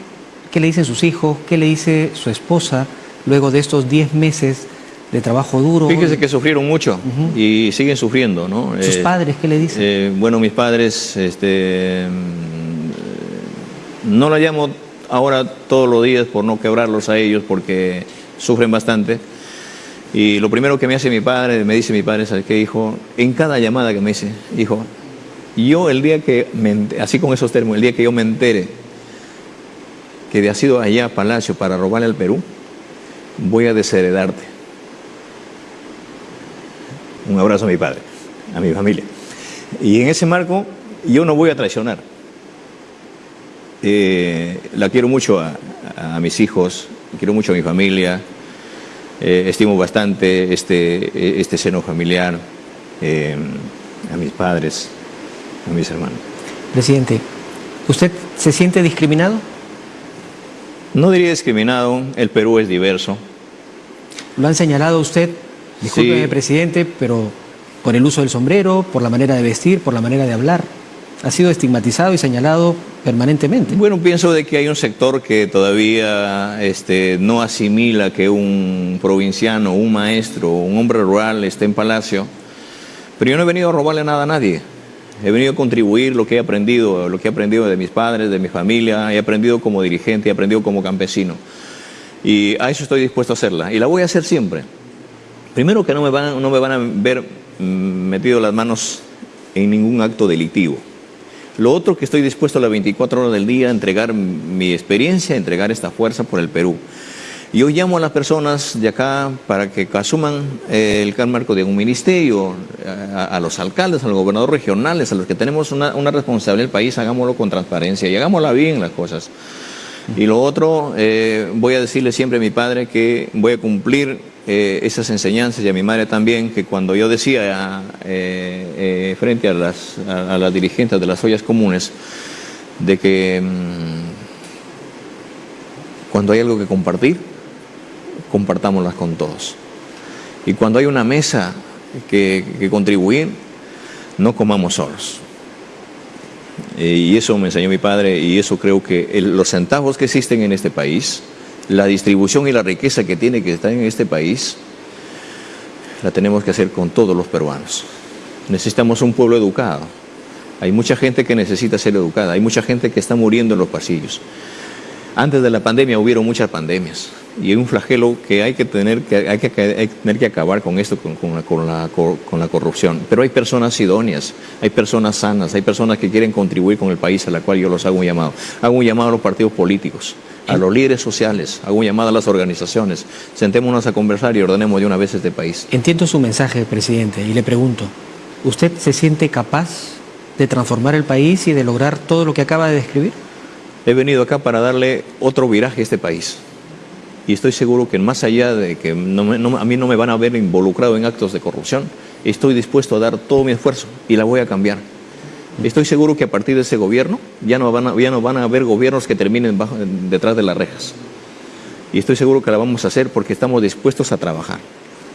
qué le dicen sus hijos, qué le dice su esposa luego de estos 10 meses de trabajo duro? Fíjese que sufrieron mucho y siguen sufriendo, ¿no? ¿Sus Eh, padres qué le dicen? eh, bueno, mis padres, este, mm, no la llamo ahora todos los días por no quebrarlos a ellos porque sufren bastante. Y lo primero que me hace mi padre, me dice mi padre, ¿sabes qué, hijo? En cada llamada que me dice, hijo, yo el día que, me así con esos términos, el día que yo me entere que de has ido allá a Palacio para robarle al Perú, voy a desheredarte. Un abrazo a mi padre, a mi familia. Y en ese marco, yo no voy a traicionar. Eh, la quiero mucho a mis hijos, quiero mucho a mi familia, eh, estimo bastante este, este seno familiar, eh, a mis padres, a mis hermanos. Presidente, ¿usted se siente discriminado? No diría discriminado, el Perú es diverso. Lo han señalado usted, discúlpeme Sí. presidente, pero por el uso del sombrero, por la manera de vestir, por la manera de hablar. Ha sido estigmatizado y señalado permanentemente. Bueno, pienso de que hay un sector que todavía este, no asimila que un provinciano, un maestro, un hombre rural esté en palacio. Pero yo no he venido a robarle nada a nadie. He venido a contribuir lo que he aprendido, lo que he aprendido de mis padres, de mi familia, he aprendido como dirigente, he aprendido como campesino. Y a eso estoy dispuesto a hacerla. Y la voy a hacer siempre. Primero que no me van, no me van a ver mm, metido las manos en ningún acto delictivo. Lo otro que estoy dispuesto a las 24 horas del día a entregar mi experiencia, a entregar esta fuerza por el Perú. Yo llamo a las personas de acá para que asuman eh, el marco de un ministerio, a, a los alcaldes, a los gobernadores regionales, a los que tenemos una, una responsabilidad del país, hagámoslo con transparencia y hagámosla bien las cosas. Y lo otro, eh, voy a decirle siempre a mi padre que voy a cumplir eh, esas enseñanzas y a mi madre también, que cuando yo decía eh, frente a las, a, las dirigentes de las ollas comunes, de que mm, cuando hay algo que compartir, compartámoslas con todos. Y cuando hay una mesa que contribuir, no comamos solos. Eh, y eso me enseñó mi padre y eso creo que los centavos que existen en este país, la distribución y la riqueza que tiene que estar en este país, la tenemos que hacer con todos los peruanos. Necesitamos un pueblo educado. Hay mucha gente que necesita ser educada, hay mucha gente que está muriendo en los pasillos. Antes de la pandemia hubieron muchas pandemias y un flagelo que hay que tener que, hay que, tener que acabar con esto, con, con la, con, la, con la corrupción. Pero hay personas idóneas, hay personas sanas, hay personas que quieren contribuir con el país a la cual yo los hago un llamado. Hago un llamado a los partidos políticos, a los líderes sociales, hago un llamado a las organizaciones. Sentémonos a conversar y ordenemos de una vez este país. Entiendo su mensaje, presidente, y le pregunto, ¿usted se siente capaz de transformar el país y de lograr todo lo que acaba de describir? He venido acá para darle otro viraje a este país. Y estoy seguro que más allá de que no me- no- a mí no me van a ver involucrado en actos de corrupción, estoy dispuesto a dar todo mi esfuerzo y la voy a cambiar. Estoy seguro que a partir de ese gobierno ya no van a, ya no van a haber gobiernos que terminen bajo- detrás de las rejas. Y estoy seguro que la vamos a hacer porque estamos dispuestos a trabajar.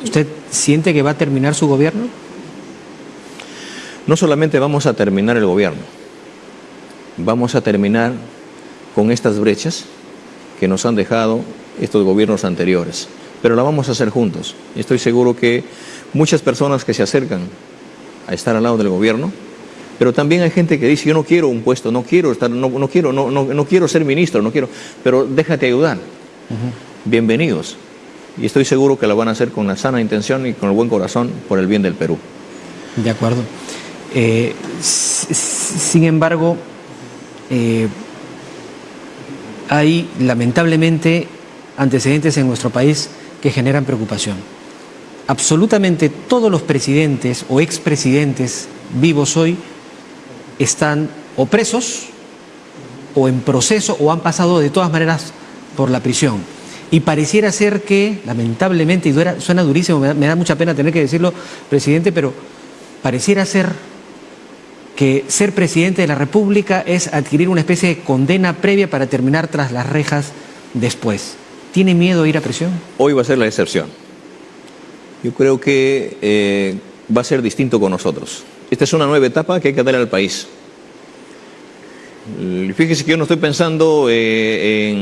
¿Usted siente que va a terminar su gobierno? No solamente vamos a terminar el gobierno, vamos a terminar con estas brechas que nos han dejado estos gobiernos anteriores, pero la vamos a hacer juntos. Estoy seguro que muchas personas que se acercan a estar al lado del gobierno, pero también hay gente que dice, yo no quiero un puesto, no quiero estar, no, no quiero, no, no, no quiero ser ministro, no quiero, pero déjate ayudar. Bienvenidos. Y estoy seguro que la van a hacer con la sana intención y con el buen corazón por el bien del Perú. De acuerdo. Eh, sin embargo, eh, hay lamentablemente antecedentes en nuestro país que generan preocupación. absolutamente todos los presidentes o expresidentes vivos hoy están o presos o en proceso o han pasado de todas maneras por la prisión. Y pareciera ser que, lamentablemente, y suena durísimo, me da, mucha pena tener que decirlo, presidente, pero pareciera ser que ser presidente de la República es adquirir una especie de condena previa para terminar tras las rejas después. ¿Tiene miedo a ir a prisión? Hoy va a ser la excepción. Yo creo que eh, va a ser distinto con nosotros. Esta es una nueva etapa que hay que darle al país. Fíjese que yo no estoy pensando eh,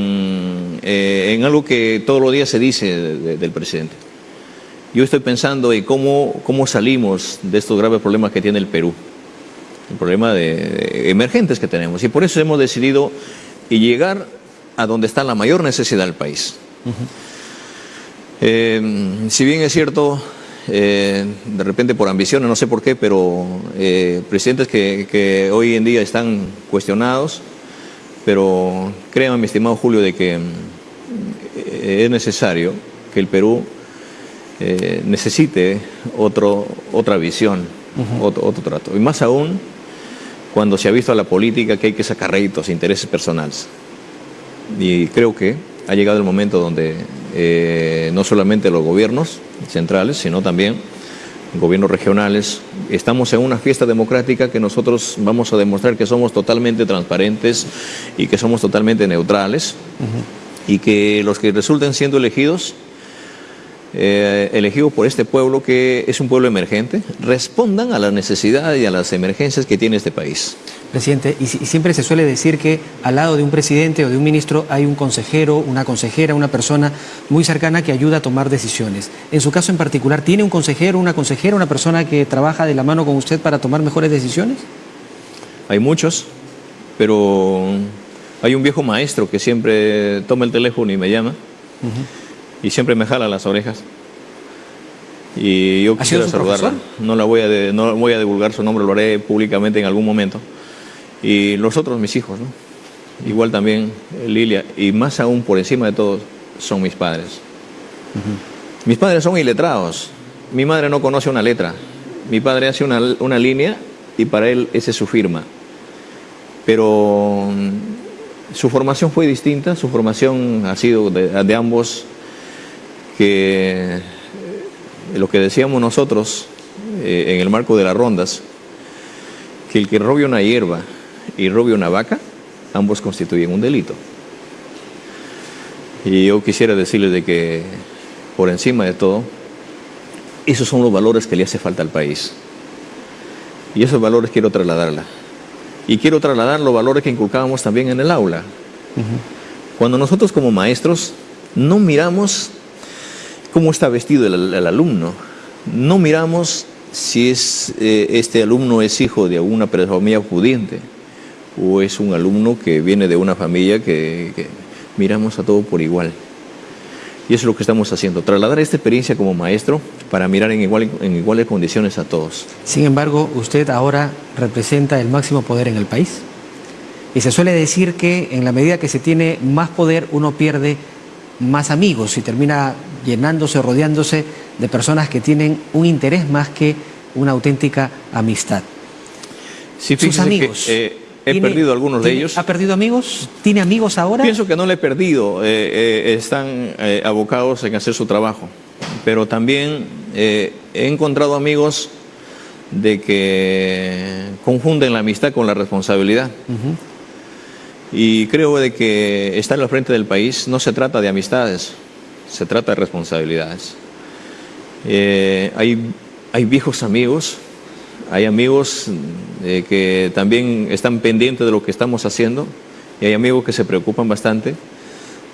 eh, en, algo que todos los días se dice del presidente. Yo estoy pensando en cómo salimos de estos graves problemas que tiene el Perú. El problema de, emergentes que tenemos. Y por eso hemos decidido llegar a donde está la mayor necesidad del país. Eh, si bien es cierto, eh, de repente por ambiciones, no sé por qué, pero eh, presidentes que, hoy en día están cuestionados, pero créanme, mi estimado Julio, de que es necesario que el Perú necesite otro, otra visión, otro, otro trato. Y más aún cuando se ha visto a la política que hay que sacar réditos, intereses personales. Y creo que ha llegado el momento donde eh, no solamente los gobiernos centrales, sino también gobiernos regionales, estamos en una fiesta democrática que nosotros vamos a demostrar que somos totalmente transparentes y que somos totalmente neutrales y que los que resulten siendo elegidos eh, elegidos por este pueblo que es un pueblo emergente, respondan a las necesidades y a las emergencias que tiene este país. Presidente, y, siempre se suele decir que al lado de un presidente o de un ministro hay un consejero, una consejera, una persona muy cercana que ayuda a tomar decisiones. En su caso en particular, ¿tiene un consejero, una consejera, una persona que trabaja de la mano con usted para tomar mejores decisiones? Hay muchos, pero hay un viejo maestro que siempre toma el teléfono y me llama y siempre me jala las orejas. Y yo quisiera saludarla. No, la voy a no voy a divulgar su nombre, lo haré públicamente en algún momento. Y los otros, mis hijos, ¿no? Igual también Lilia, y más aún por encima de todos, son mis padres. Mis padres son iletrados. Mi madre no conoce una letra. Mi padre hace una, una línea y para él esa es su firma. Pero mm, su formación fue distinta, su formación ha sido de, de ambos que eh, lo que decíamos nosotros eh, en el marco de las rondas, que el que robe una hierba y robe una vaca, ambos constituyen un delito. Y yo quisiera decirles de que, por encima de todo, esos son los valores que le hace falta al país. Y esos valores quiero trasladarla. Y quiero trasladar los valores que inculcábamos también en el aula. Cuando nosotros como maestros no miramos cómo está vestido el, alumno. No miramos si eh, este alumno es hijo de alguna familia pudiente o es un alumno que viene de una familia que, miramos a todo por igual. Y eso es lo que estamos haciendo, trasladar esta experiencia como maestro para mirar en iguales condiciones a todos. Sin embargo, usted ahora representa el máximo poder en el país. Y se suele decir que en la medida que se tiene más poder, uno pierde más amigos y termina llenándose, rodeándose de personas que tienen un interés más que una auténtica amistad. Sí, Sus amigos. Eh, he perdido algunos de ellos. ¿Ha perdido amigos? ¿Tiene amigos ahora? Pienso que no le he perdido. Eh, eh, están abocados en hacer su trabajo. Pero también he encontrado amigos de que confunden la amistad con la responsabilidad. Y creo de que estar al frente del país no se trata de amistades, se trata de responsabilidades. Eh, hay, hay viejos amigos, hay amigos eh, que también están pendientes de lo que estamos haciendo y hay amigos que se preocupan bastante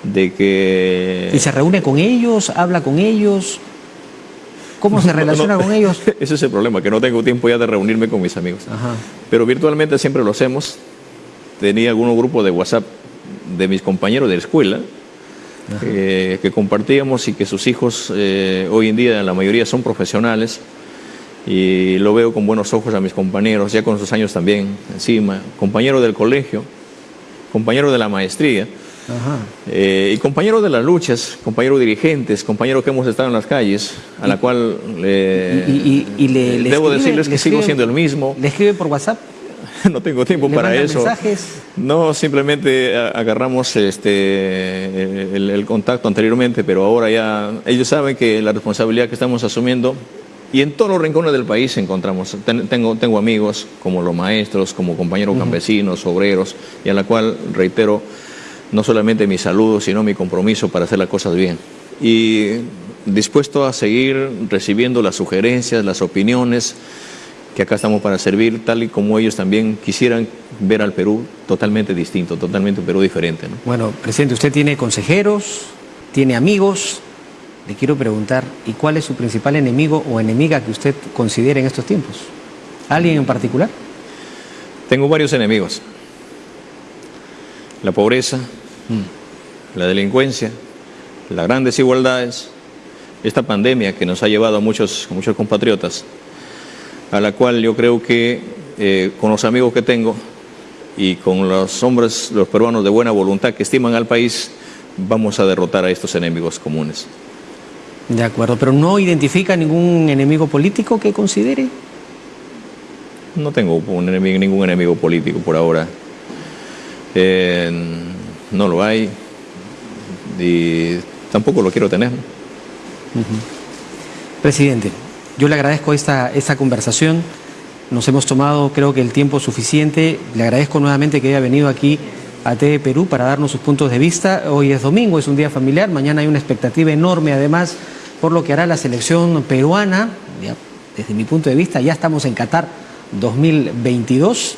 de que... ¿Y se reúne con ellos? ¿Habla con ellos? ¿Cómo se relaciona con ellos? Ese es el problema, que no tengo tiempo ya de reunirme con mis amigos. Pero virtualmente siempre lo hacemos tenía algunos grupos de WhatsApp de mis compañeros de la escuela eh, que compartíamos y que sus hijos eh, hoy en día la mayoría son profesionales y lo veo con buenos ojos a mis compañeros, ya con sus años también encima, compañeros del colegio, compañeros de la maestría, Eh, y compañeros de las luchas, compañeros dirigentes, compañeros que hemos estado en las calles, a la cual y, le, debo decirles que sigo siendo el mismo. ¿Le escribe por WhatsApp? no tengo tiempo para eso. mensajes? No, simplemente agarramos este, el, contacto anteriormente, pero ahora ya ellos saben que la responsabilidad que estamos asumiendo y en todos los rincones del país encontramos. tengo, tengo amigos como los maestros, como compañeros campesinos, obreros, y a la cual reitero no solamente mi saludo, sino mi compromiso para hacer las cosas bien. Y dispuesto a seguir recibiendo las sugerencias, las opiniones, que acá estamos para servir, tal y como ellos también quisieran ver al Perú totalmente distinto, totalmente un Perú diferente. Bueno, presidente, usted tiene consejeros, tiene amigos. Le quiero preguntar, ¿y cuál es su principal enemigo o enemiga que usted considere en estos tiempos? ¿Alguien en particular? Tengo varios enemigos. La pobreza, mm. la delincuencia, las grandes desigualdades, esta pandemia que nos ha llevado a muchos, a muchos compatriotas a la cual yo creo que eh, con los amigos que tengo y con los hombres, los peruanos de buena voluntad que estiman al país, vamos a derrotar a estos enemigos comunes. De acuerdo, pero ¿no identifica ningún enemigo político que considere? No tengo un enemigo, ningún enemigo político por ahora. Eh, no lo hay y tampoco lo quiero tener. Presidente, yo le agradezco esta, esta conversación. Nos hemos tomado, creo que, el tiempo suficiente. Le agradezco nuevamente que haya venido aquí a TV Perú para darnos sus puntos de vista. Hoy es domingo, es un día familiar. Mañana hay una expectativa enorme, además, por lo que hará la selección peruana. desde mi punto de vista, ya estamos en Qatar 2022.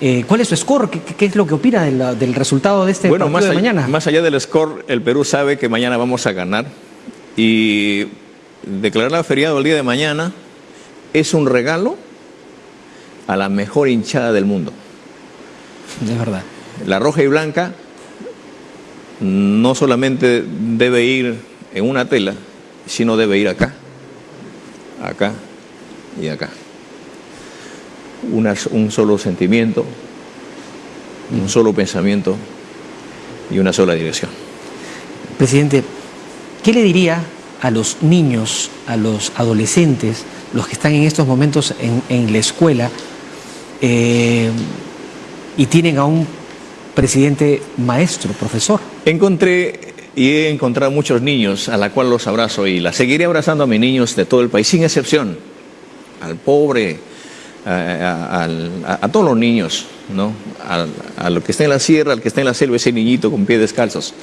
Eh, ¿Cuál es su score? ¿Qué, es lo que opina del, resultado de este partido de mañana? Más allá del score, el Perú sabe que mañana vamos a ganar. Y declarar feriado el día de mañana es un regalo a la mejor hinchada del mundo. De verdad. La roja y blanca no solamente debe ir en una tela, sino debe ir acá, acá y acá. un solo sentimiento, un solo pensamiento y una sola dirección. Presidente, ¿qué le diría a los niños, a los adolescentes, los que están en estos momentos en, la escuela eh, y tienen a un presidente maestro, profesor. Encontré y he encontrado muchos niños a la cual los abrazo y la seguiré abrazando a mis niños de todo el país, sin excepción, al pobre, a, todos los niños, ¿no? a lo que está en la sierra, al que está en la selva, ese niñito con pies descalzos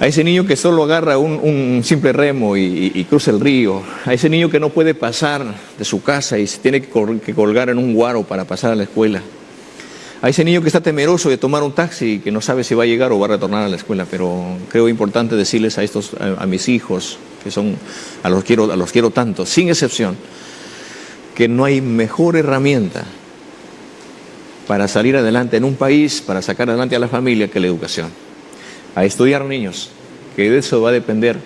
a ese niño que solo agarra un, simple remo y, cruza el río, a ese niño que no puede pasar de su casa y se tiene que, colgar en un guaro para pasar a la escuela, a ese niño que está temeroso de tomar un taxi y que no sabe si va a llegar o va a retornar a la escuela, pero creo importante decirles a estos, a, mis hijos, que son, a los, quiero, a los quiero tanto, sin excepción, que no hay mejor herramienta para salir adelante en un país, para sacar adelante a la familia que la educación a estudiar niños, que de eso va a depender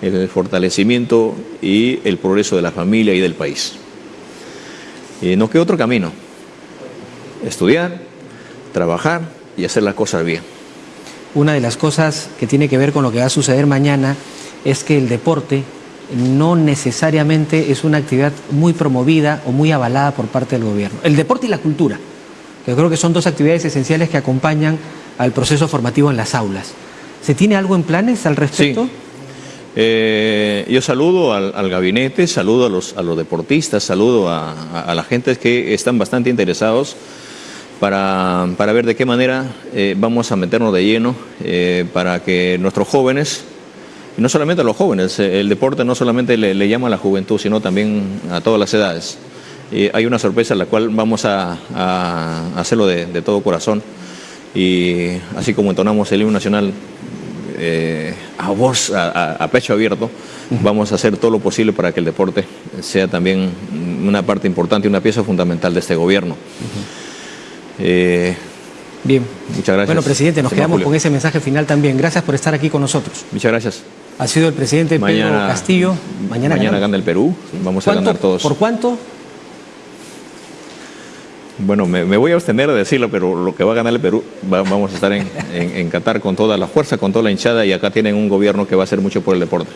el fortalecimiento y el progreso de la familia y del país. Y no queda otro camino, estudiar, trabajar y hacer las cosas bien. Una de las cosas que tiene que ver con lo que va a suceder mañana es que el deporte no necesariamente es una actividad muy promovida o muy avalada por parte del gobierno. El deporte y la cultura, que creo que son dos actividades esenciales que acompañan al proceso formativo en las aulas. ¿Se tiene algo en planes al respecto? Eh, yo saludo al, gabinete, saludo a los, a los deportistas, saludo a, la gente que están bastante interesados para, ver de qué manera eh, vamos a meternos de lleno eh, para que nuestros jóvenes, y no solamente a los jóvenes, el deporte no solamente le, llama a la juventud, sino también a todas las edades. hay una sorpresa en la cual vamos a, hacerlo de, de todo corazón y así como entonamos el himno nacional eh, a voz, a, pecho abierto, vamos a hacer todo lo posible para que el deporte sea también una parte importante y una pieza fundamental de este gobierno. Eh, Bien. Muchas gracias. Bueno, presidente, nos quedamos con ese mensaje final también. Gracias por estar aquí con nosotros. Muchas gracias. Ha sido el presidente Pedro Castillo. Mañana, mañana gana el Perú. Vamos a ganar todos. ¿Por cuánto? Bueno, me, me voy a abstener de decirlo, pero lo que va a ganar el Perú, va- vamos a estar en, en- en Qatar con toda la fuerza, con toda la hinchada y acá tienen un gobierno que va a hacer mucho por el deporte.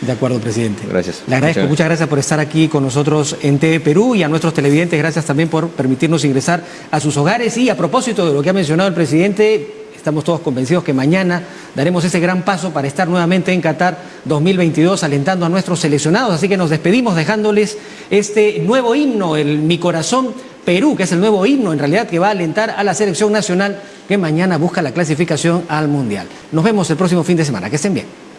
De acuerdo, presidente. Gracias. Le agradezco, Muchas muchas gracias por estar aquí con nosotros en TV Perú y a nuestros televidentes, gracias también por permitirnos ingresar a sus hogares. Y a propósito de lo que ha mencionado el presidente, estamos todos convencidos que mañana daremos ese gran paso para estar nuevamente en Qatar 2022 alentando a nuestros seleccionados. Así que nos despedimos dejándoles este nuevo himno, el Mi Corazón Perú, que es el nuevo himno en realidad que va a alentar a la selección nacional que mañana busca la clasificación al Mundial. Nos vemos el próximo fin de semana. Que estén bien.